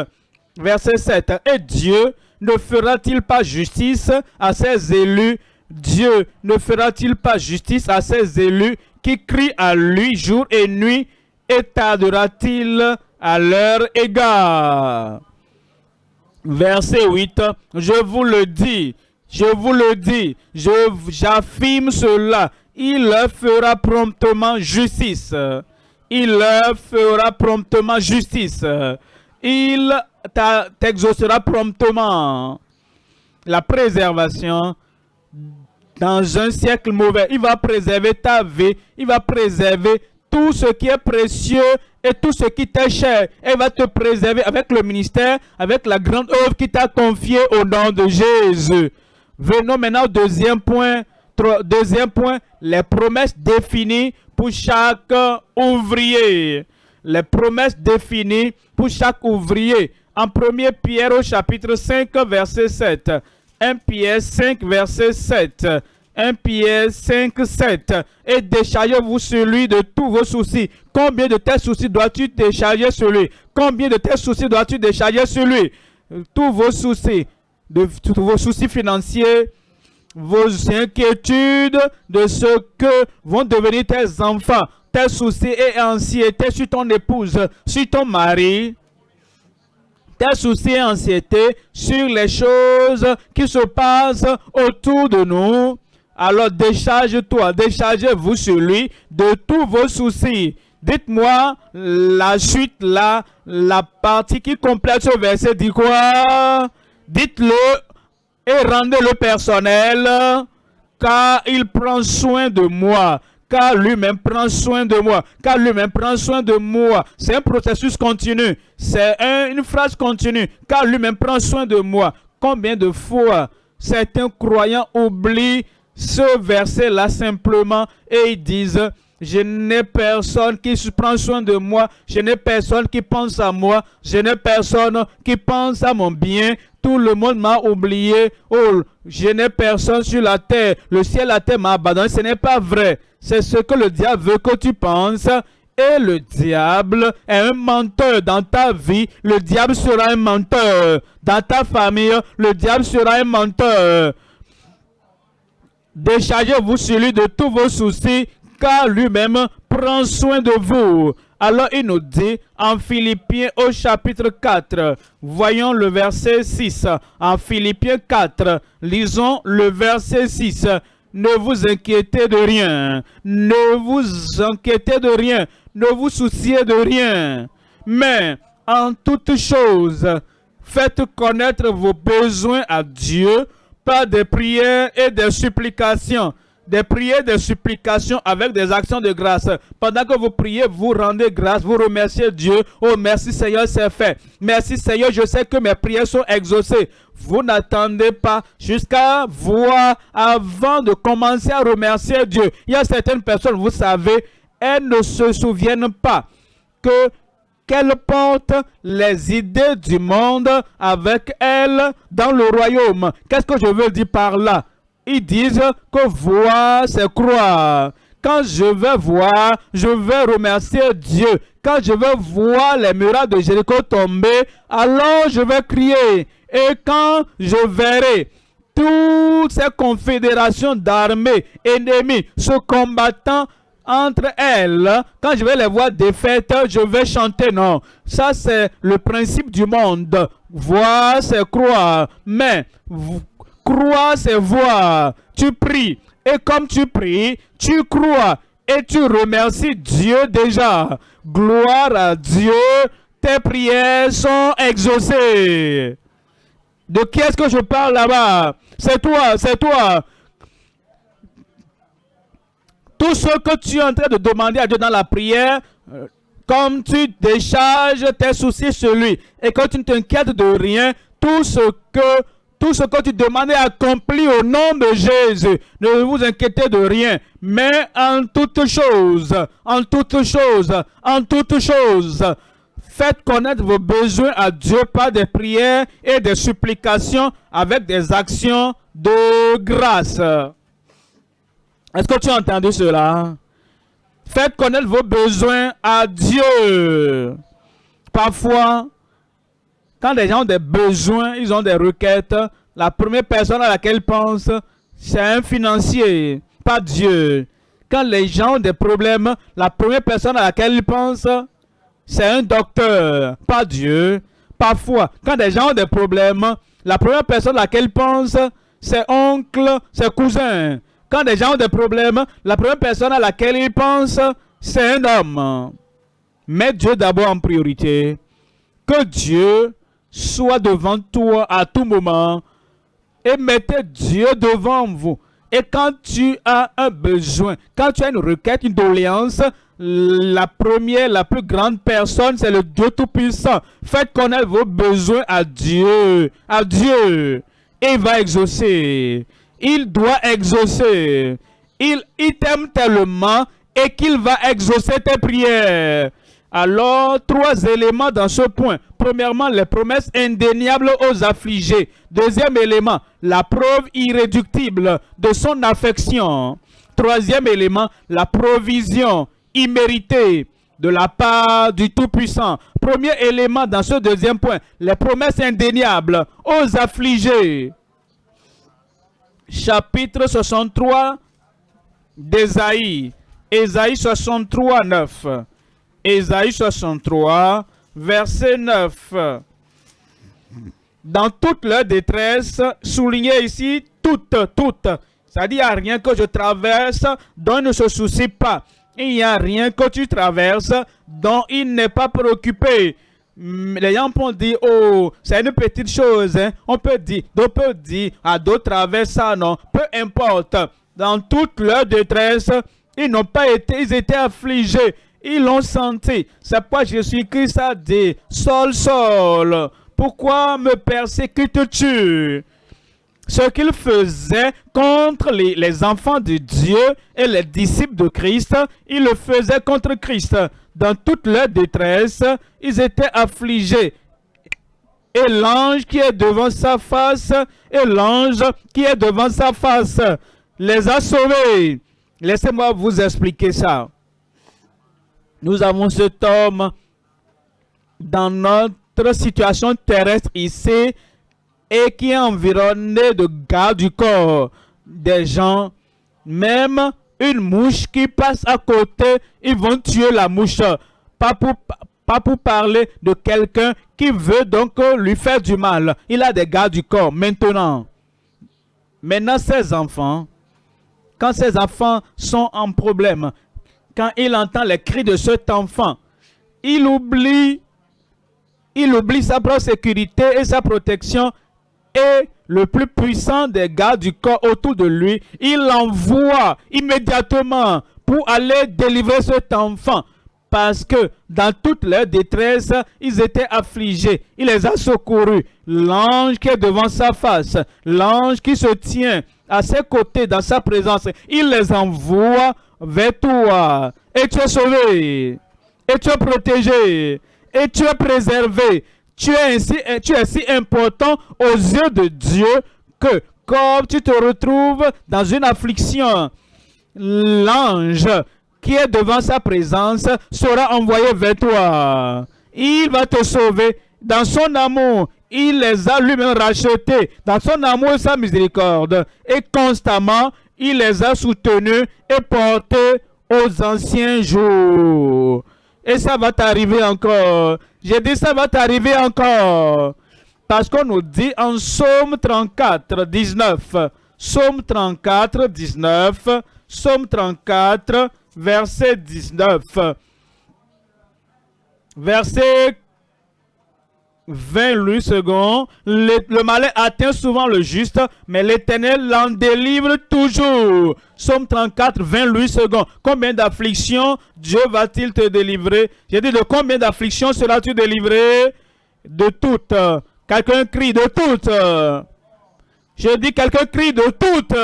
Verset 7. Et Dieu ne fera-t-il pas justice à ses élus? Dieu ne fera-t-il pas justice à ses élus qui crient à lui jour et nuit et tardera-t-il à leur égard? Verset 8, je vous le dis, je vous le dis, j'affirme cela, il leur fera promptement justice. Il leur fera promptement justice. Il t'exaucera promptement. La préservation dans un siècle mauvais. Il va préserver ta vie. Il va préserver tout ce qui est précieux et tout ce qui t'est cher. Il va te préserver avec le ministère, avec la grande œuvre qui t'a confiée au nom de Jésus. Venons maintenant au deuxième point. Deuxième point, les promesses définies pour chaque ouvrier. Les promesses définies pour chaque ouvrier. En 1 Pierre au chapitre 5, verset 7. 1 Pierre 5, verset 7. 1 Pierre 5, 7. Et déchargez-vous sur lui de tous vos soucis. Combien de tes soucis dois-tu décharger sur lui? Combien de tes soucis dois-tu décharger sur lui? Tous vos soucis, de, tous vos soucis financiers, vos inquiétudes de ce que vont devenir tes enfants, tes soucis et anxiétés sur ton épouse, sur ton mari, tes soucis et anxiétés sur les choses qui se passent autour de nous. Alors décharge-toi, déchargez-vous sur lui de tous vos soucis. Dites-moi la suite là, la partie qui complète ce verset dit quoi? Dites-le et rendez-le personnel, car il prend soin de moi car lui-même prend soin de moi, car lui-même prend soin de moi. C'est un processus continu, c'est une phrase continue, car lui-même prend soin de moi. Combien de fois certains croyants oublient ce verset-là simplement et ils disent, je n'ai personne qui prend soin de moi. Je n'ai personne qui pense à moi. Je n'ai personne qui pense à mon bien. Tout le monde m'a oublié. Oh, je n'ai personne sur la terre. Le ciel, la terre m'a abandonné. Ce n'est pas vrai. C'est ce que le diable veut que tu penses. Et le diable est un menteur dans ta vie. Le diable sera un menteur. Dans ta famille, le diable sera un menteur. Déchargez-vous sur lui de tous vos soucis, car lui-même prend soin de vous. Alors il nous dit en Philippiens au chapitre 4, voyons le verset 6. En Philippiens 4, lisons le verset 6. Ne vous inquiétez de rien, ne vous inquiétez de rien, ne vous souciez de rien. Mais en toutes choses, faites connaître vos besoins à Dieu par des prières et des supplications des prières, des supplications avec des actions de grâce. Pendant que vous priez, vous rendez grâce, vous remerciez Dieu. Oh, merci Seigneur, c'est fait. Merci Seigneur, je sais que mes prières sont exaucées. Vous n'attendez pas jusqu'à voir avant de commencer à remercier Dieu. Il y a certaines personnes, vous savez, elles ne se souviennent pas que qu'elles portent les idées du monde avec elles dans le royaume. Qu'est-ce que je veux dire par là? Ils disent que voir, c'est croire. Quand je vais voir, je vais remercier Dieu. Quand je vais voir les murailles de Jéricho tomber, alors je vais crier. Et quand je verrai toutes ces confédérations d'armées ennemies se combattant entre elles, quand je vais les voir défaites, je vais chanter. Non, ça c'est le principe du monde. Voir, c'est croire. Mais croire, c'est voir. Tu pries. Et comme tu pries, tu crois. Et tu remercies Dieu déjà. Gloire à Dieu. Tes prières sont exaucées. De qui est-ce que je parle là-bas? C'est toi, c'est toi. Tout ce que tu es en train de demander à Dieu dans la prière, euh, comme tu décharges tes soucis sur lui et que tu ne t'inquiètes de rien, tout ce que tout ce que tu demandes est accompli au nom de Jésus. Ne vous inquiétez de rien, mais en toutes choses, en toutes choses, en toutes choses, faites connaître vos besoins à Dieu par des prières et des supplications avec des actions de grâce. Est-ce que tu as entendu cela? Faites connaître vos besoins à Dieu. Parfois, quand les gens ont des besoins, ils ont des requêtes, la première personne à laquelle ils pensent, c'est un financier, pas Dieu. Quand les gens ont des problèmes, la première personne à laquelle ils pensent, c'est un docteur, pas Dieu. Parfois, quand les gens ont des problèmes, la première personne à laquelle ils pensent, c'est oncle, c'est cousin. Quand des gens ont des problèmes, la première personne à laquelle ils pensent, c'est un homme. Mets Dieu d'abord en priorité. Que Dieu soit devant toi à tout moment et mettez Dieu devant vous. Et quand tu as un besoin, quand tu as une requête, une doléance, la première, la plus grande personne, c'est le Dieu Tout-Puissant. Faites connaître vos besoins à Dieu. À Dieu. Et il va exaucer. Il doit exaucer. Il, il t'aime tellement et qu'il va exaucer tes prières. Alors, trois éléments dans ce point. Premièrement, les promesses indéniables aux affligés. Deuxième élément, la preuve irréductible de son affection. Troisième élément, la provision imméritée de la part du Tout-Puissant. Premier élément dans ce deuxième point, les promesses indéniables aux affligés. Chapitre 63 d'Ésaïe. Ésaïe 63, 9. Ésaïe 63, verset 9. Dans toute leur détresse, soulignez ici toute, toute. C'est-à-dire, il n'y a rien que je traverse dont ne se soucie pas. Il n'y a rien que tu traverses dont il n'est pas préoccupé. Hmm, les gens peuvent dire, oh, c'est une petite chose. Hein. On peut dire, d'autres peuvent dire, ah, d'autres traversent ça, non. Peu importe. Dans toute leur détresse, ils n'ont pas été, ils étaient affligés. Ils l'ont senti. C'est pourquoi Jésus-Christ a dit, Sol, Sol, pourquoi me persécutes-tu? Ce qu'il faisait contre les, enfants de Dieu et les disciples de Christ, il le faisait contre Christ. Dans toute leur détresse, ils étaient affligés. Et l'ange qui est devant sa face, et l'ange qui est devant sa face, les a sauvés. Laissez-moi vous expliquer ça. Nous avons cet homme dans notre situation terrestre ici et qui est environné de gardes du corps. Des gens, même une mouche qui passe à côté, ils vont tuer la mouche. Pas pour, pas pour parler de quelqu'un qui veut donc lui faire du mal. Il a des gardes du corps. Maintenant, maintenant ces enfants, quand ces enfants sont en problème, quand il entend les cris de cet enfant, il oublie, il oublie sa propre sécurité et sa protection et le plus puissant des gars du corps autour de lui, il l'envoie immédiatement pour aller délivrer cet enfant. Parce que dans toute leur détresse, ils étaient affligés. Il les a secourus. L'ange qui est devant sa face, l'ange qui se tient à ses côtés dans sa présence, il les envoie vers toi. Et tu es sauvé. Et tu es protégé. Et tu es préservé. Tu es, ainsi, tu es si important aux yeux de Dieu que comme tu te retrouves dans une affliction, l'ange qui est devant sa présence sera envoyé vers toi. Il va te sauver dans son amour. Il les a lui-même rachetés dans son amour et sa miséricorde. Et constamment, il les a soutenus et portés aux anciens jours. Et ça va t'arriver encore. J'ai dit ça va t'arriver encore. Parce qu'on nous dit en Somme 34, 19. Somme 34, 19. Somme 34, verset 19. Verset 28 secondes. Le, le, malin atteint souvent le juste, mais l'éternel l'en délivre toujours. Somme 34, 28 secondes. Combien d'afflictions Dieu va-t-il te délivrer? J'ai dit de combien d'afflictions seras-tu délivré? De toutes. Quelqu'un crie de toutes. J'ai dit quelqu'un crie de toutes.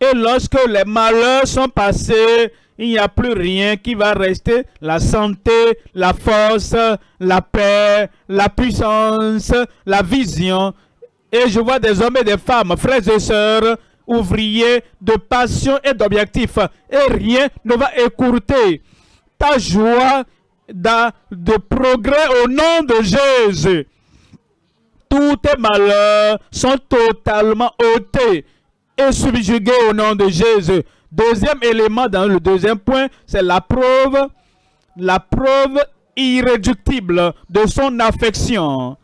Et lorsque les malheurs sont passés, il n'y a plus rien qui va rester. La santé, la force, la paix, la puissance, la vision. Et je vois des hommes et des femmes, frères et sœurs, ouvriers de passion et d'objectifs. Et rien ne va écourter ta joie de progrès au nom de Jésus. Tous tes malheurs sont totalement ôtés et subjugués au nom de Jésus. Deuxième élément dans le deuxième point, c'est la preuve, la preuve irréductible de son affection.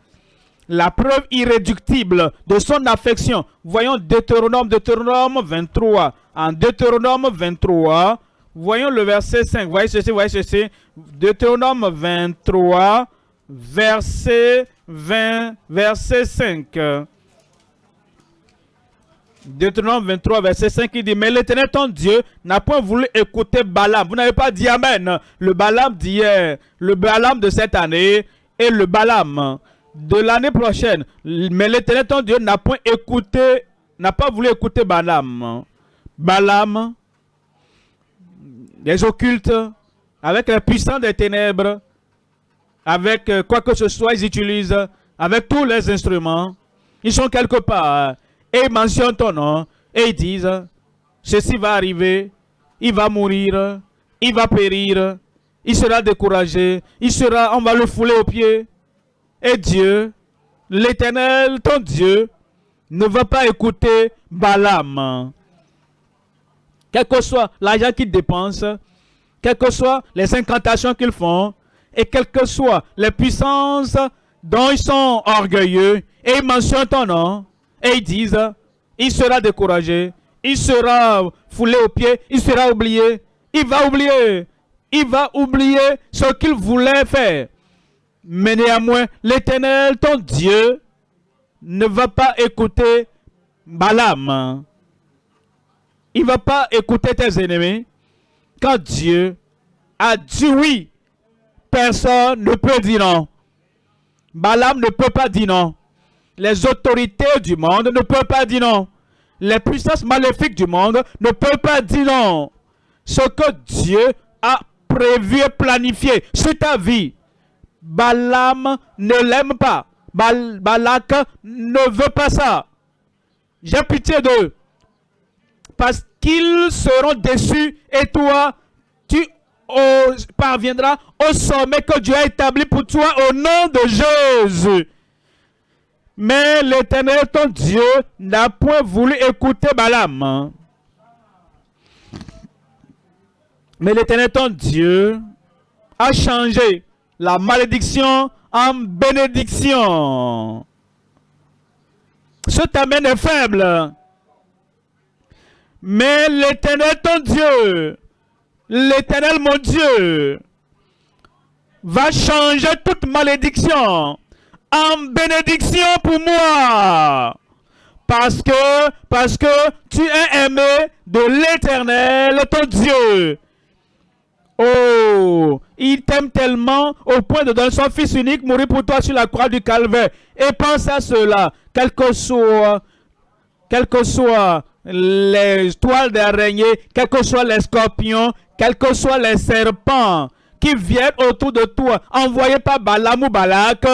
la preuve irréductible de son affection. Voyons Deutéronome, Deutéronome 23. En Deutéronome 23, voyons le verset 5. Voyez ceci, voyez ceci. Deutéronome 23, verset 20, verset 5. Deutéronome 23, verset 5, il dit, mais l'éternel ton Dieu n'a point voulu écouter Balaam. Vous n'avez pas dit Amen. Le Balaam d'hier, le Balaam de cette année et le Balaam de l'année prochaine. Mais l'éternel ton Dieu n'a point écouté, n'a pas voulu écouter Balaam. Balaam, les occultes, avec les puissants des ténèbres, avec euh, quoi que ce soit, ils utilisent, avec tous les instruments. Ils sont quelque part et ils mentionnent ton nom et ils disent, ceci va arriver, il va mourir, il va périr, il sera découragé, il sera, on va le fouler aux pieds. Et Dieu, l'éternel, ton Dieu, ne va pas écouter Balaam. Quel que soit l'argent qu'ils dépensent, quelles que soient les incantations qu'ils font, et quelles que soient les puissances dont ils sont orgueilleux, et ils mentionnent ton nom, et ils disent, il sera découragé, il sera foulé aux pieds, il sera oublié, il va oublier, il va oublier ce qu'il voulait faire. Mais néanmoins, l'Éternel, ton Dieu, ne va pas écouter Balaam. Il ne va pas écouter tes ennemis. Quand Dieu a dit oui, personne ne peut dire non. Balaam ne peut pas dire non. Les autorités du monde ne peuvent pas dire non. Les puissances maléfiques du monde ne peuvent pas dire non. Ce que Dieu a prévu et planifié sur ta vie, Balaam ne l'aime pas. Balak ne veut pas ça. J'ai pitié d'eux. Parce qu'ils seront déçus et toi, tu parviendras au sommet que Dieu a établi pour toi au nom de Jésus. Mais l'Éternel, ton Dieu, n'a point voulu écouter Balaam. Mais l'Éternel, ton Dieu, a changé la malédiction en bénédiction. Ce tamen est faible. Mais l'Éternel, ton Dieu, l'Éternel, mon Dieu, va changer toute malédiction en bénédiction pour moi. Parce que, parce que tu es aimé de l'Éternel, ton Dieu. Oh, il t'aime tellement au point de donner son Fils unique mourir pour toi sur la croix du calvaire. Et pense à cela, quel que soit, quel que soit les toiles d'araignée, quels que soient les scorpions, quels que soient les serpents qui viennent autour de toi, envoyés par Balaam ou Balak,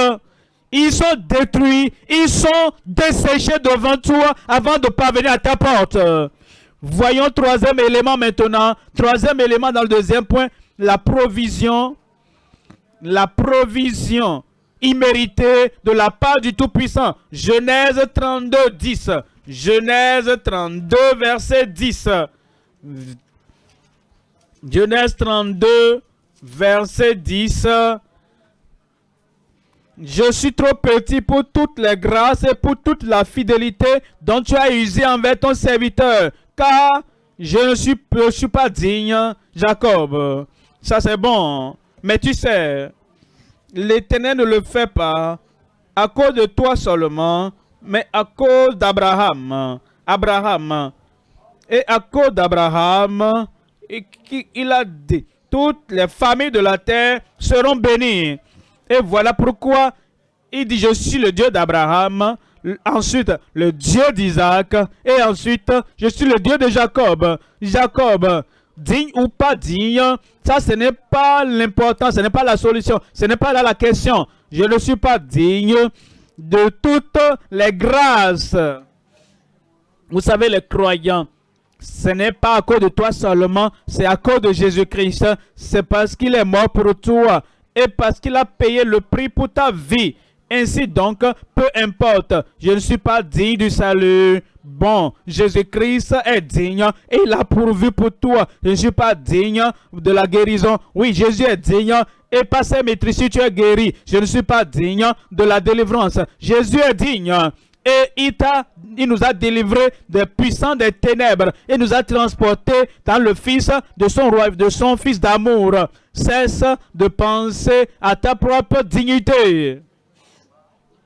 ils sont détruits, ils sont desséchés devant toi avant de parvenir à ta porte. Voyons troisième élément maintenant. Troisième élément dans le deuxième point, la provision. La provision imméritée de la part du Tout-Puissant. Genèse 32, 10. Genèse 32, verset 10. Genèse 32, verset 10. Je suis trop petit pour toutes les grâces et pour toute la fidélité dont tu as usé envers ton serviteur, car je ne suis, pas digne, Jacob. Ça c'est bon, mais tu sais, l'Éternel ne le fait pas à cause de toi seulement, mais à cause d'Abraham. Abraham. Et à cause d'Abraham, il a dit, toutes les familles de la terre seront bénies. Et voilà pourquoi il dit, je suis le Dieu d'Abraham, ensuite le Dieu d'Isaac, et ensuite je suis le Dieu de Jacob. Jacob, digne ou pas digne, ça ce n'est pas l'important, ce n'est pas la solution, ce n'est pas là la question. Je ne suis pas digne de toutes les grâces. Vous savez, les croyants, ce n'est pas à cause de toi seulement, c'est à cause de Jésus-Christ. C'est parce qu'il est mort pour toi et parce qu'il a payé le prix pour ta vie. Ainsi donc, peu importe, je ne suis pas digne du salut. Bon, Jésus-Christ est digne et il a pourvu pour toi. Je ne suis pas digne de la guérison. Oui, Jésus est digne et par ses maîtrises, tu es guéri. Je ne suis pas digne de la délivrance. Jésus est digne. Et il, nous a délivrés des puissants des ténèbres et nous a transportés dans le Fils de son roi, de son Fils d'amour. Cesse de penser à ta propre dignité.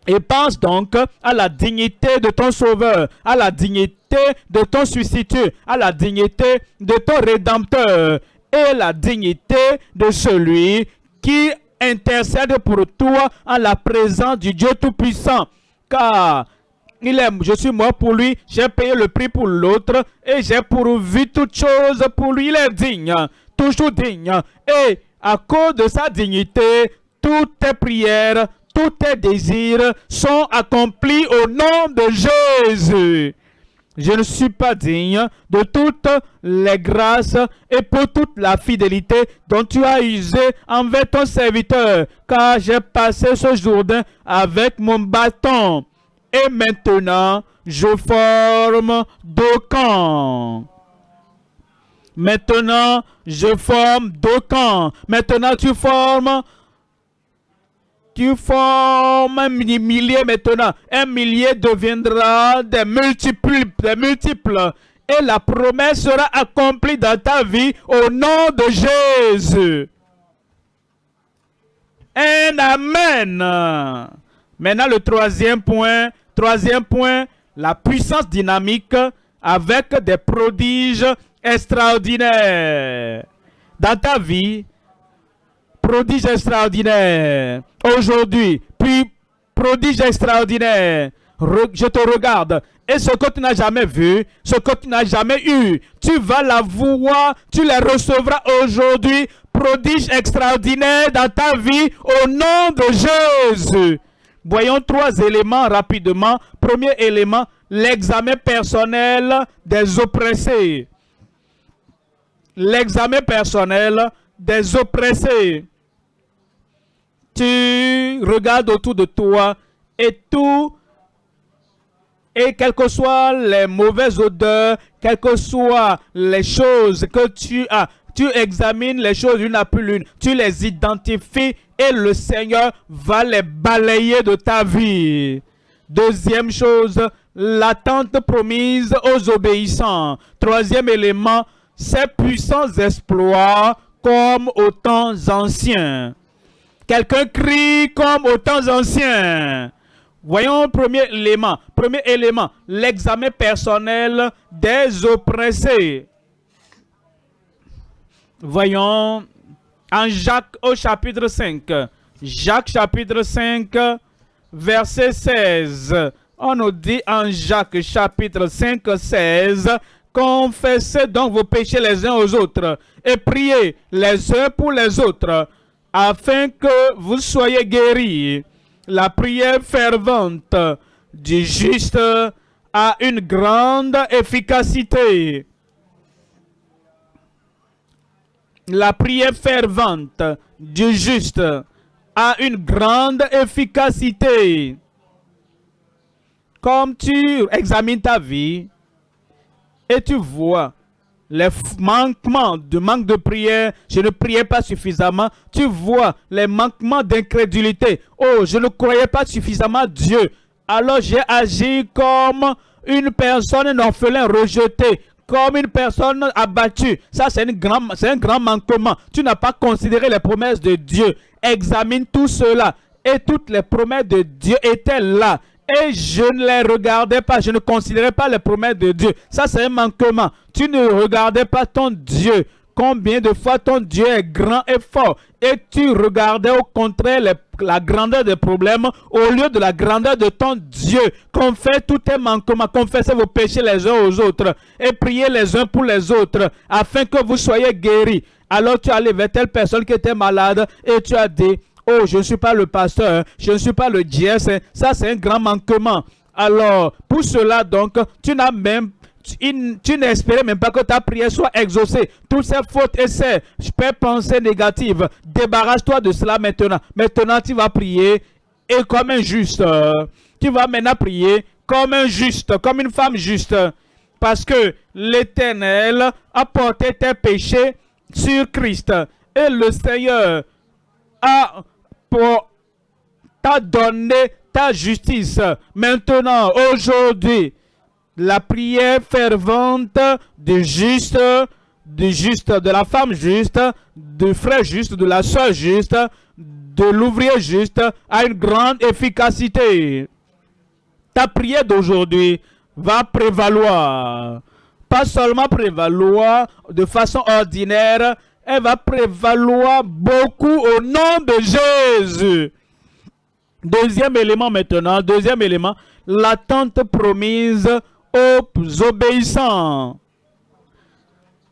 Et pense donc à la dignité de ton sauveur, à la dignité de ton substitut, à la dignité de ton rédempteur et la dignité de celui qui intercède pour toi en la présence du Dieu Tout-Puissant. Car il je suis mort pour lui, j'ai payé le prix pour l'autre et j'ai pourvu toutes choses pour lui. Il est digne, toujours digne. Et à cause de sa dignité, toutes tes prières, tous tes désirs sont accomplis au nom de Jésus. Je ne suis pas digne de toutes les grâces et pour toute la fidélité dont tu as usé envers ton serviteur, car j'ai passé ce jour avec mon bâton. Et maintenant, je forme deux camps. Maintenant, je forme deux camps. Maintenant, tu formes tu formes un millier maintenant. Un millier deviendra des multiples, des multiples. Et la promesse sera accomplie dans ta vie au nom de Jésus. Un Amen. Maintenant, le troisième point. Troisième point, la puissance dynamique avec des prodiges extraordinaires. Dans ta vie, prodige extraordinaire. Aujourd'hui, puis prodige extraordinaire. je te regarde. Et ce que tu n'as jamais vu, ce que tu n'as jamais eu, tu vas la voir, tu les recevras aujourd'hui. Prodige extraordinaire dans ta vie au nom de Jésus. Voyons trois éléments rapidement. Premier élément, l'examen personnel des oppressés. L'examen personnel des oppressés tu regardes autour de toi et tout, et quelles que soient les mauvaises odeurs, quelles que soient les choses que tu as, tu examines les choses une après l'une, tu les identifies et le Seigneur va les balayer de ta vie. Deuxième chose, l'attente promise aux obéissants. Troisième élément, ces puissants exploits comme aux temps anciens. Quelqu'un crie comme aux temps anciens. Voyons premier élément. Premier élément, l'examen personnel des oppressés. Voyons en Jacques au chapitre 5. Jacques chapitre 5, verset 16. On nous dit en Jacques chapitre 5, 16, Confessez donc vos péchés les uns aux autres et priez les uns pour les autres afin que vous soyez guéris. La prière fervente du juste a une grande efficacité. La prière fervente du juste a une grande efficacité. Comme tu examines ta vie et tu vois les manquements de manque de prière, je ne priais pas suffisamment. Tu vois les manquements d'incrédulité. Oh, je ne croyais pas suffisamment Dieu. Alors j'ai agi comme une personne orphelin rejetée, comme une personne abattue. Ça, c'est un grand manquement. Tu n'as pas considéré les promesses de Dieu. Examine tout cela. Et toutes les promesses de Dieu étaient là et je ne les regardais pas, je ne considérais pas les promesses de Dieu. Ça, c'est un manquement. Tu ne regardais pas ton Dieu. Combien de fois ton Dieu est grand et fort? Et tu regardais au contraire la grandeur des problèmes au lieu de la grandeur de ton Dieu? Confesse tous tes manquements, confessez vos péchés les uns aux autres et priez les uns pour les autres afin que vous soyez guéris. Alors tu allais vers telle personne qui était malade et tu as dit, Oh, je ne suis pas le pasteur, je ne suis pas le dièse. Ça, c'est un grand manquement. Alors, pour cela, donc, tu n'as même tu, n'espérais même pas que ta prière soit exaucée. Toutes ces fautes et ces pensées négatives, débarrasse-toi de cela maintenant. Maintenant, tu vas prier et comme un juste. Tu vas maintenant prier comme un juste, comme une femme juste. Parce que l'Éternel a porté tes péchés sur Christ. Et le Seigneur a t'a donné ta justice. Maintenant, aujourd'hui, la prière fervente du juste, du juste, de la femme juste, du frère juste, de la soeur juste, de l'ouvrier juste, a une grande efficacité. Ta prière d'aujourd'hui va prévaloir. Pas seulement prévaloir de façon ordinaire, elle va prévaloir beaucoup au nom de Jésus. Deuxième élément maintenant, deuxième élément, l'attente promise aux obéissants.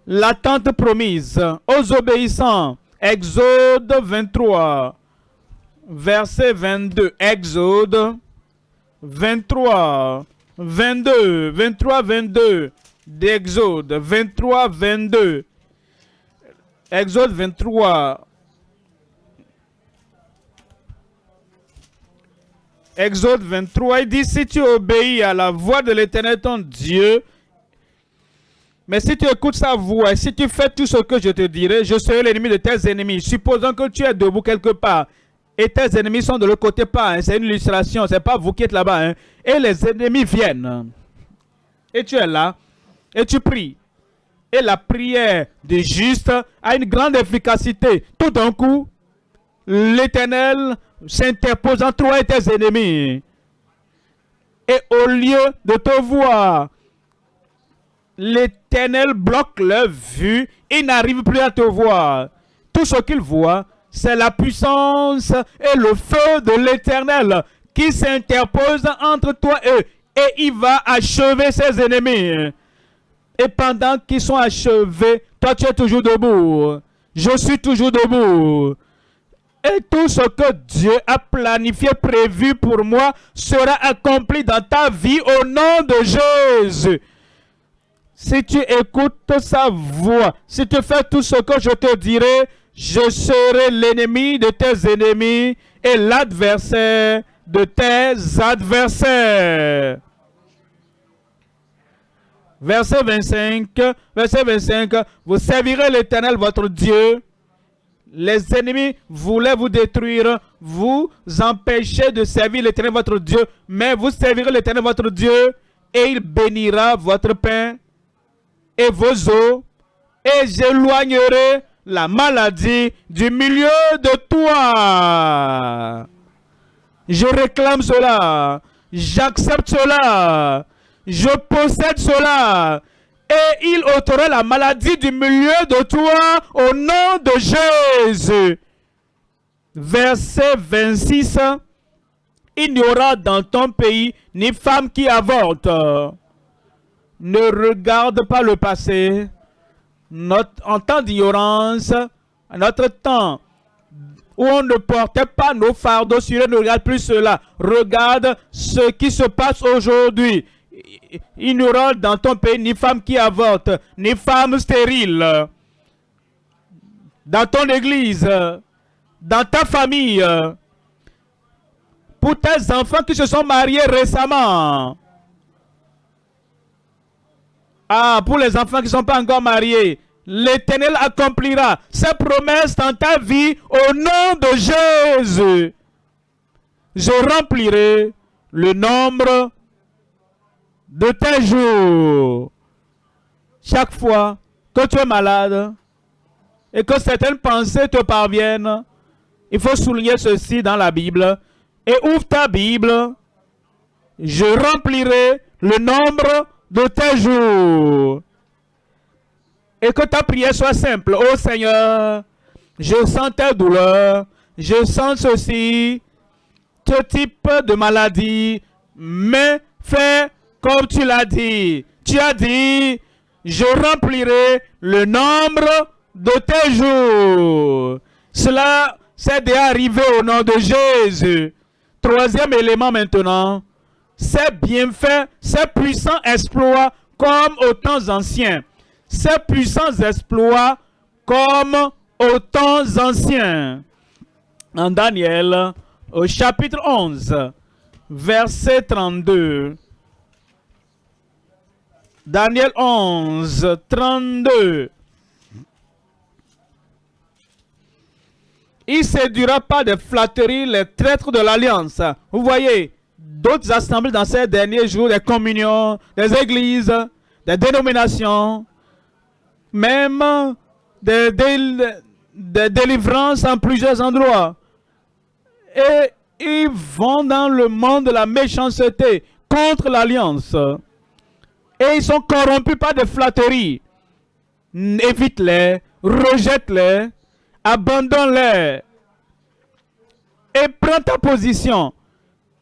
L'attente promise aux obéissants. Exode 23, verset 22. Exode 23, 22, 23, 22 d'Exode, 23, 22. Exode 23. Exode 23, il dit, si tu obéis à la voix de l'Éternel ton Dieu, mais si tu écoutes sa voix, si tu fais tout ce que je te dirai, je serai l'ennemi de tes ennemis. Supposons que tu es debout quelque part et tes ennemis sont de l'autre côté pas. Hein. c'est une illustration, c'est pas vous qui êtes là-bas. Hein. et les ennemis viennent. Et tu es là et tu pries. Et la prière de juste a une grande efficacité. Tout d'un coup, l'Éternel s'interpose entre toi et tes ennemis. Et au lieu de te voir, l'Éternel bloque leur vue. Il n'arrive plus à te voir. Tout ce qu'il voit, c'est la puissance et le feu de l'Éternel qui s'interpose entre toi et eux. Et il va achever ses ennemis. Et pendant qu'ils sont achevés, toi tu es toujours debout. Je suis toujours debout. Et tout ce que Dieu a planifié, prévu pour moi, sera accompli dans ta vie au nom de Jésus. Si tu écoutes sa voix, si tu fais tout ce que je te dirai, je serai l'ennemi de tes ennemis et l'adversaire de tes adversaires. Verset 25, verset 25, vous servirez l'Éternel votre Dieu. Les ennemis voulaient vous détruire, vous empêcher de servir l'Éternel votre Dieu, mais vous servirez l'Éternel votre Dieu et il bénira votre pain et vos eaux et j'éloignerai la maladie du milieu de toi. Je réclame cela. J'accepte cela je possède cela. Et il ôtera la maladie du milieu de toi au nom de Jésus. Verset 26. Il n'y aura dans ton pays ni femme qui avorte. Ne regarde pas le passé. Notre, en temps d'ignorance, notre temps où on ne portait pas nos fardeaux sur eux, ne regarde plus cela. Regarde ce qui se passe aujourd'hui il n'y aura dans ton pays ni femme qui avorte, ni femme stérile. Dans ton église, dans ta famille, pour tes enfants qui se sont mariés récemment. Ah, pour les enfants qui ne sont pas encore mariés, l'Éternel accomplira ses promesses dans ta vie au nom de Jésus. Je remplirai le nombre de tes jours. Chaque fois que tu es malade et que certaines pensées te parviennent, il faut souligner ceci dans la Bible. Et ouvre ta Bible. Je remplirai le nombre de tes jours. Et que ta prière soit simple. Oh Seigneur, je sens tes douleurs. Je sens ceci, ce type de maladie. Mais fais comme tu l'as dit. Tu as dit, je remplirai le nombre de tes jours. Cela s'est déjà arrivé au nom de Jésus. Troisième élément maintenant, c'est bienfaits, ces puissants exploits comme aux temps anciens. Ces puissants exploits comme aux temps anciens. En Daniel, au chapitre 11, verset 32. Daniel 11, 32. Il séduira pas de flatteries les traîtres de l'alliance. Vous voyez, d'autres assemblées dans ces derniers jours, des communions, des églises, des dénominations, même des, des délivrances en plusieurs endroits. Et ils vont dans le monde de la méchanceté contre l'alliance. Et ils sont corrompus par des flatteries. Évite-les, rejette-les, abandonne-les. Et prends ta position.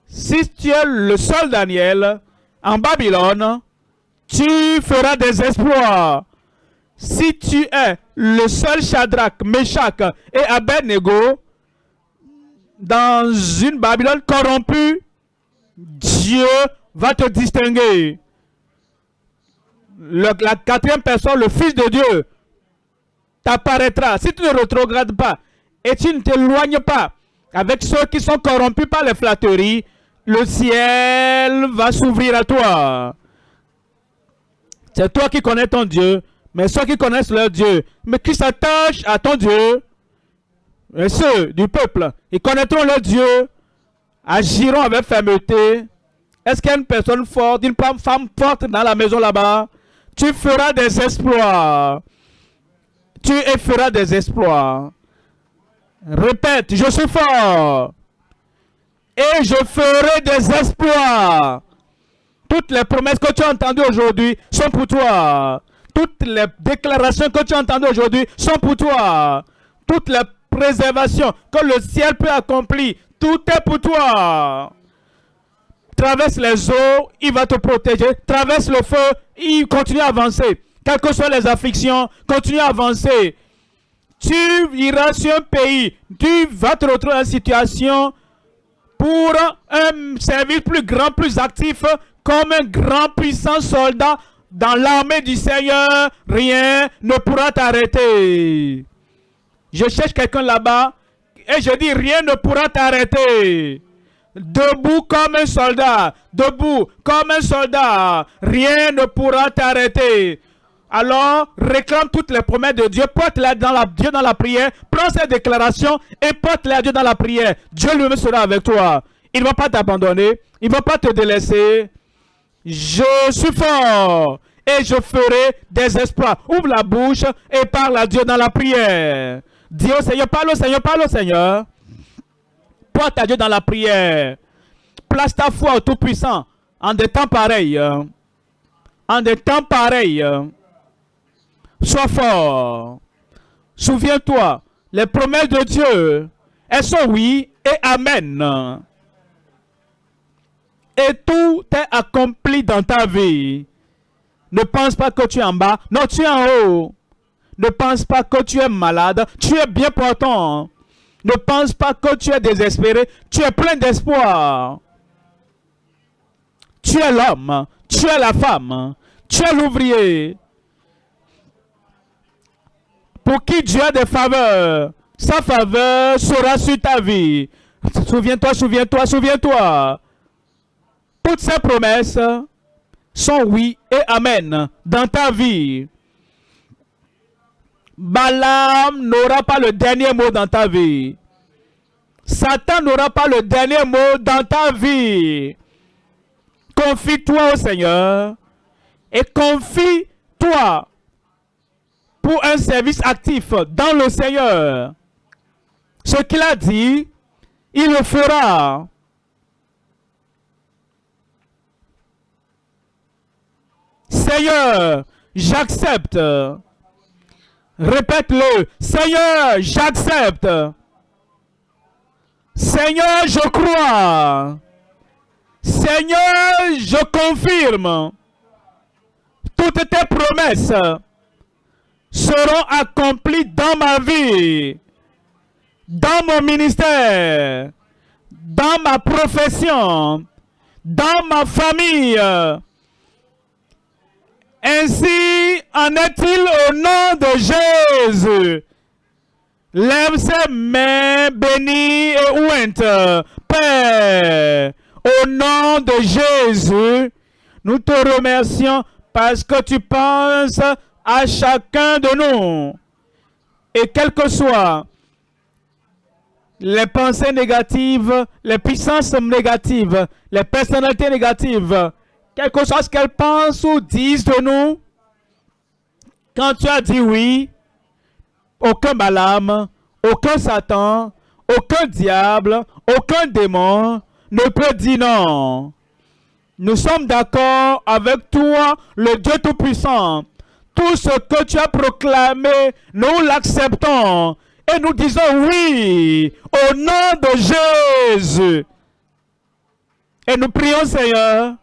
Si tu es le seul Daniel en Babylone, tu feras des exploits. Si tu es le seul Shadrach, Meshach et Abednego dans une Babylone corrompue, Dieu va te distinguer. La quatrième personne, le Fils de Dieu, t'apparaîtra. Si tu ne retrogrades pas et tu ne t'éloignes pas avec ceux qui sont corrompus par les flatteries, le ciel va s'ouvrir à toi. C'est toi qui connais ton Dieu, mais ceux qui connaissent leur Dieu, mais qui s'attachent à ton Dieu, et ceux du peuple, ils connaîtront leur Dieu, agiront avec fermeté. Est-ce qu'il y a une personne forte, une femme forte dans la maison là-bas? Tu feras des exploits. Tu feras des exploits. Répète, je suis fort. Et je ferai des exploits. Toutes les promesses que tu as entendues aujourd'hui sont pour toi. Toutes les déclarations que tu as entendues aujourd'hui sont pour toi. Toutes les préservations que le ciel peut accomplir, tout est pour toi. Traverse les eaux, il va te protéger. Traverse le feu, il continue à avancer. Quelles que soient les afflictions, continue à avancer. Tu iras sur un pays, tu vas te retrouver en situation pour un service plus grand, plus actif, comme un grand puissant soldat dans l'armée du Seigneur, rien ne pourra t'arrêter. Je cherche quelqu'un là-bas et je dis rien ne pourra t'arrêter. Debout comme un soldat, debout comme un soldat, rien ne pourra t'arrêter. Alors, réclame toutes les promesses de Dieu, porte-les dans la, Dieu dans la prière, prends ces déclarations et porte-les à Dieu dans la prière. Dieu lui-même sera avec toi. Il ne va pas t'abandonner, il ne va pas te délaisser. Je suis fort et je ferai des espoirs. Ouvre la bouche et parle à Dieu dans la prière. Dis au Seigneur, parle au Seigneur, parle au Seigneur. Porte à Dieu dans la prière. Place ta foi au Tout-Puissant en des temps pareils. En des temps pareils. Sois fort. Souviens-toi, les promesses de Dieu, elles sont oui et amen. Et tout est accompli dans ta vie. Ne pense pas que tu es en bas. Non, tu es en haut. Ne pense pas que tu es malade. Tu es bien portant. Ne pense pas que tu es désespéré. Tu es plein d'espoir. Tu es l'homme. Tu es la femme. Tu es l'ouvrier. Pour qui Dieu a des faveurs. Sa faveur sera sur ta vie. Souviens-toi, souviens-toi, souviens-toi. Toutes ces promesses sont oui et amen dans ta vie. Balaam n'aura pas le dernier mot dans ta vie. Satan n'aura pas le dernier mot dans ta vie. Confie-toi au Seigneur et confie-toi pour un service actif dans le Seigneur. Ce qu'il a dit, il le fera. Seigneur, j'accepte. Répète-le. Seigneur, j'accepte. Seigneur, je crois. Seigneur, je confirme. Toutes tes promesses seront accomplies dans ma vie, dans mon ministère, dans ma profession, dans ma famille, ainsi en est-il au nom de Jésus. Lève ses mains bénies et ouintes. Père, au nom de Jésus, nous te remercions parce que tu penses à chacun de nous. Et quel que soit les pensées négatives, les puissances négatives, les personnalités négatives, quelque chose qu'elles pensent ou disent de nous, quand tu as dit oui, aucun Balaam, aucun Satan, aucun diable, aucun démon ne peut dire non. Nous sommes d'accord avec toi, le Dieu Tout-Puissant. Tout ce que tu as proclamé, nous l'acceptons. Et nous disons oui, au nom de Jésus. Et nous prions, Seigneur,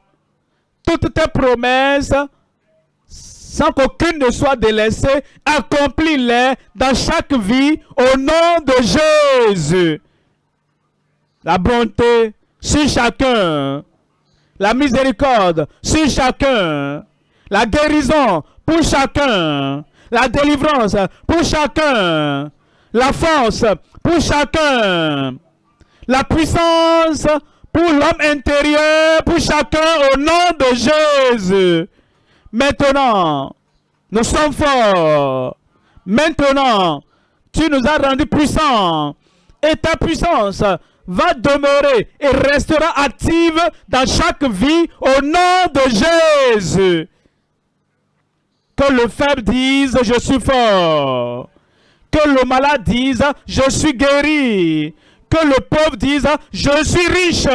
toutes tes promesses, sans qu'aucune ne soit délaissée, accomplis-les dans chaque vie au nom de Jésus. La bonté sur chacun, la miséricorde sur chacun, la guérison pour chacun, la délivrance pour chacun, la force pour chacun, la puissance pour l'homme intérieur, pour chacun au nom de Jésus. Maintenant, nous sommes forts. Maintenant, tu nous as rendus puissants. Et ta puissance va demeurer et restera active dans chaque vie au nom de Jésus. Que le faible dise, je suis fort. Que le malade dise, je suis guéri. Que le pauvre dise, je suis riche.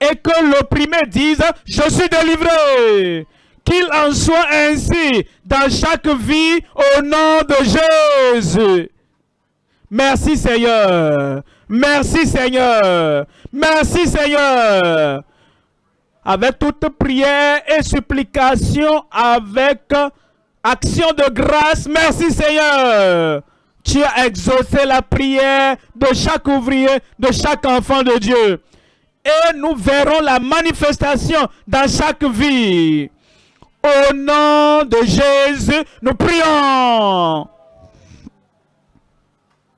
Et que l'opprimé dise, je suis délivré. Qu'il en soit ainsi dans chaque vie au nom de Jésus. Merci Seigneur. Merci Seigneur. Merci Seigneur. Avec toute prière et supplication, avec action de grâce, merci Seigneur. Tu as exaucé la prière de chaque ouvrier, de chaque enfant de Dieu. Et nous verrons la manifestation dans chaque vie. Au nom de Jésus, nous prions.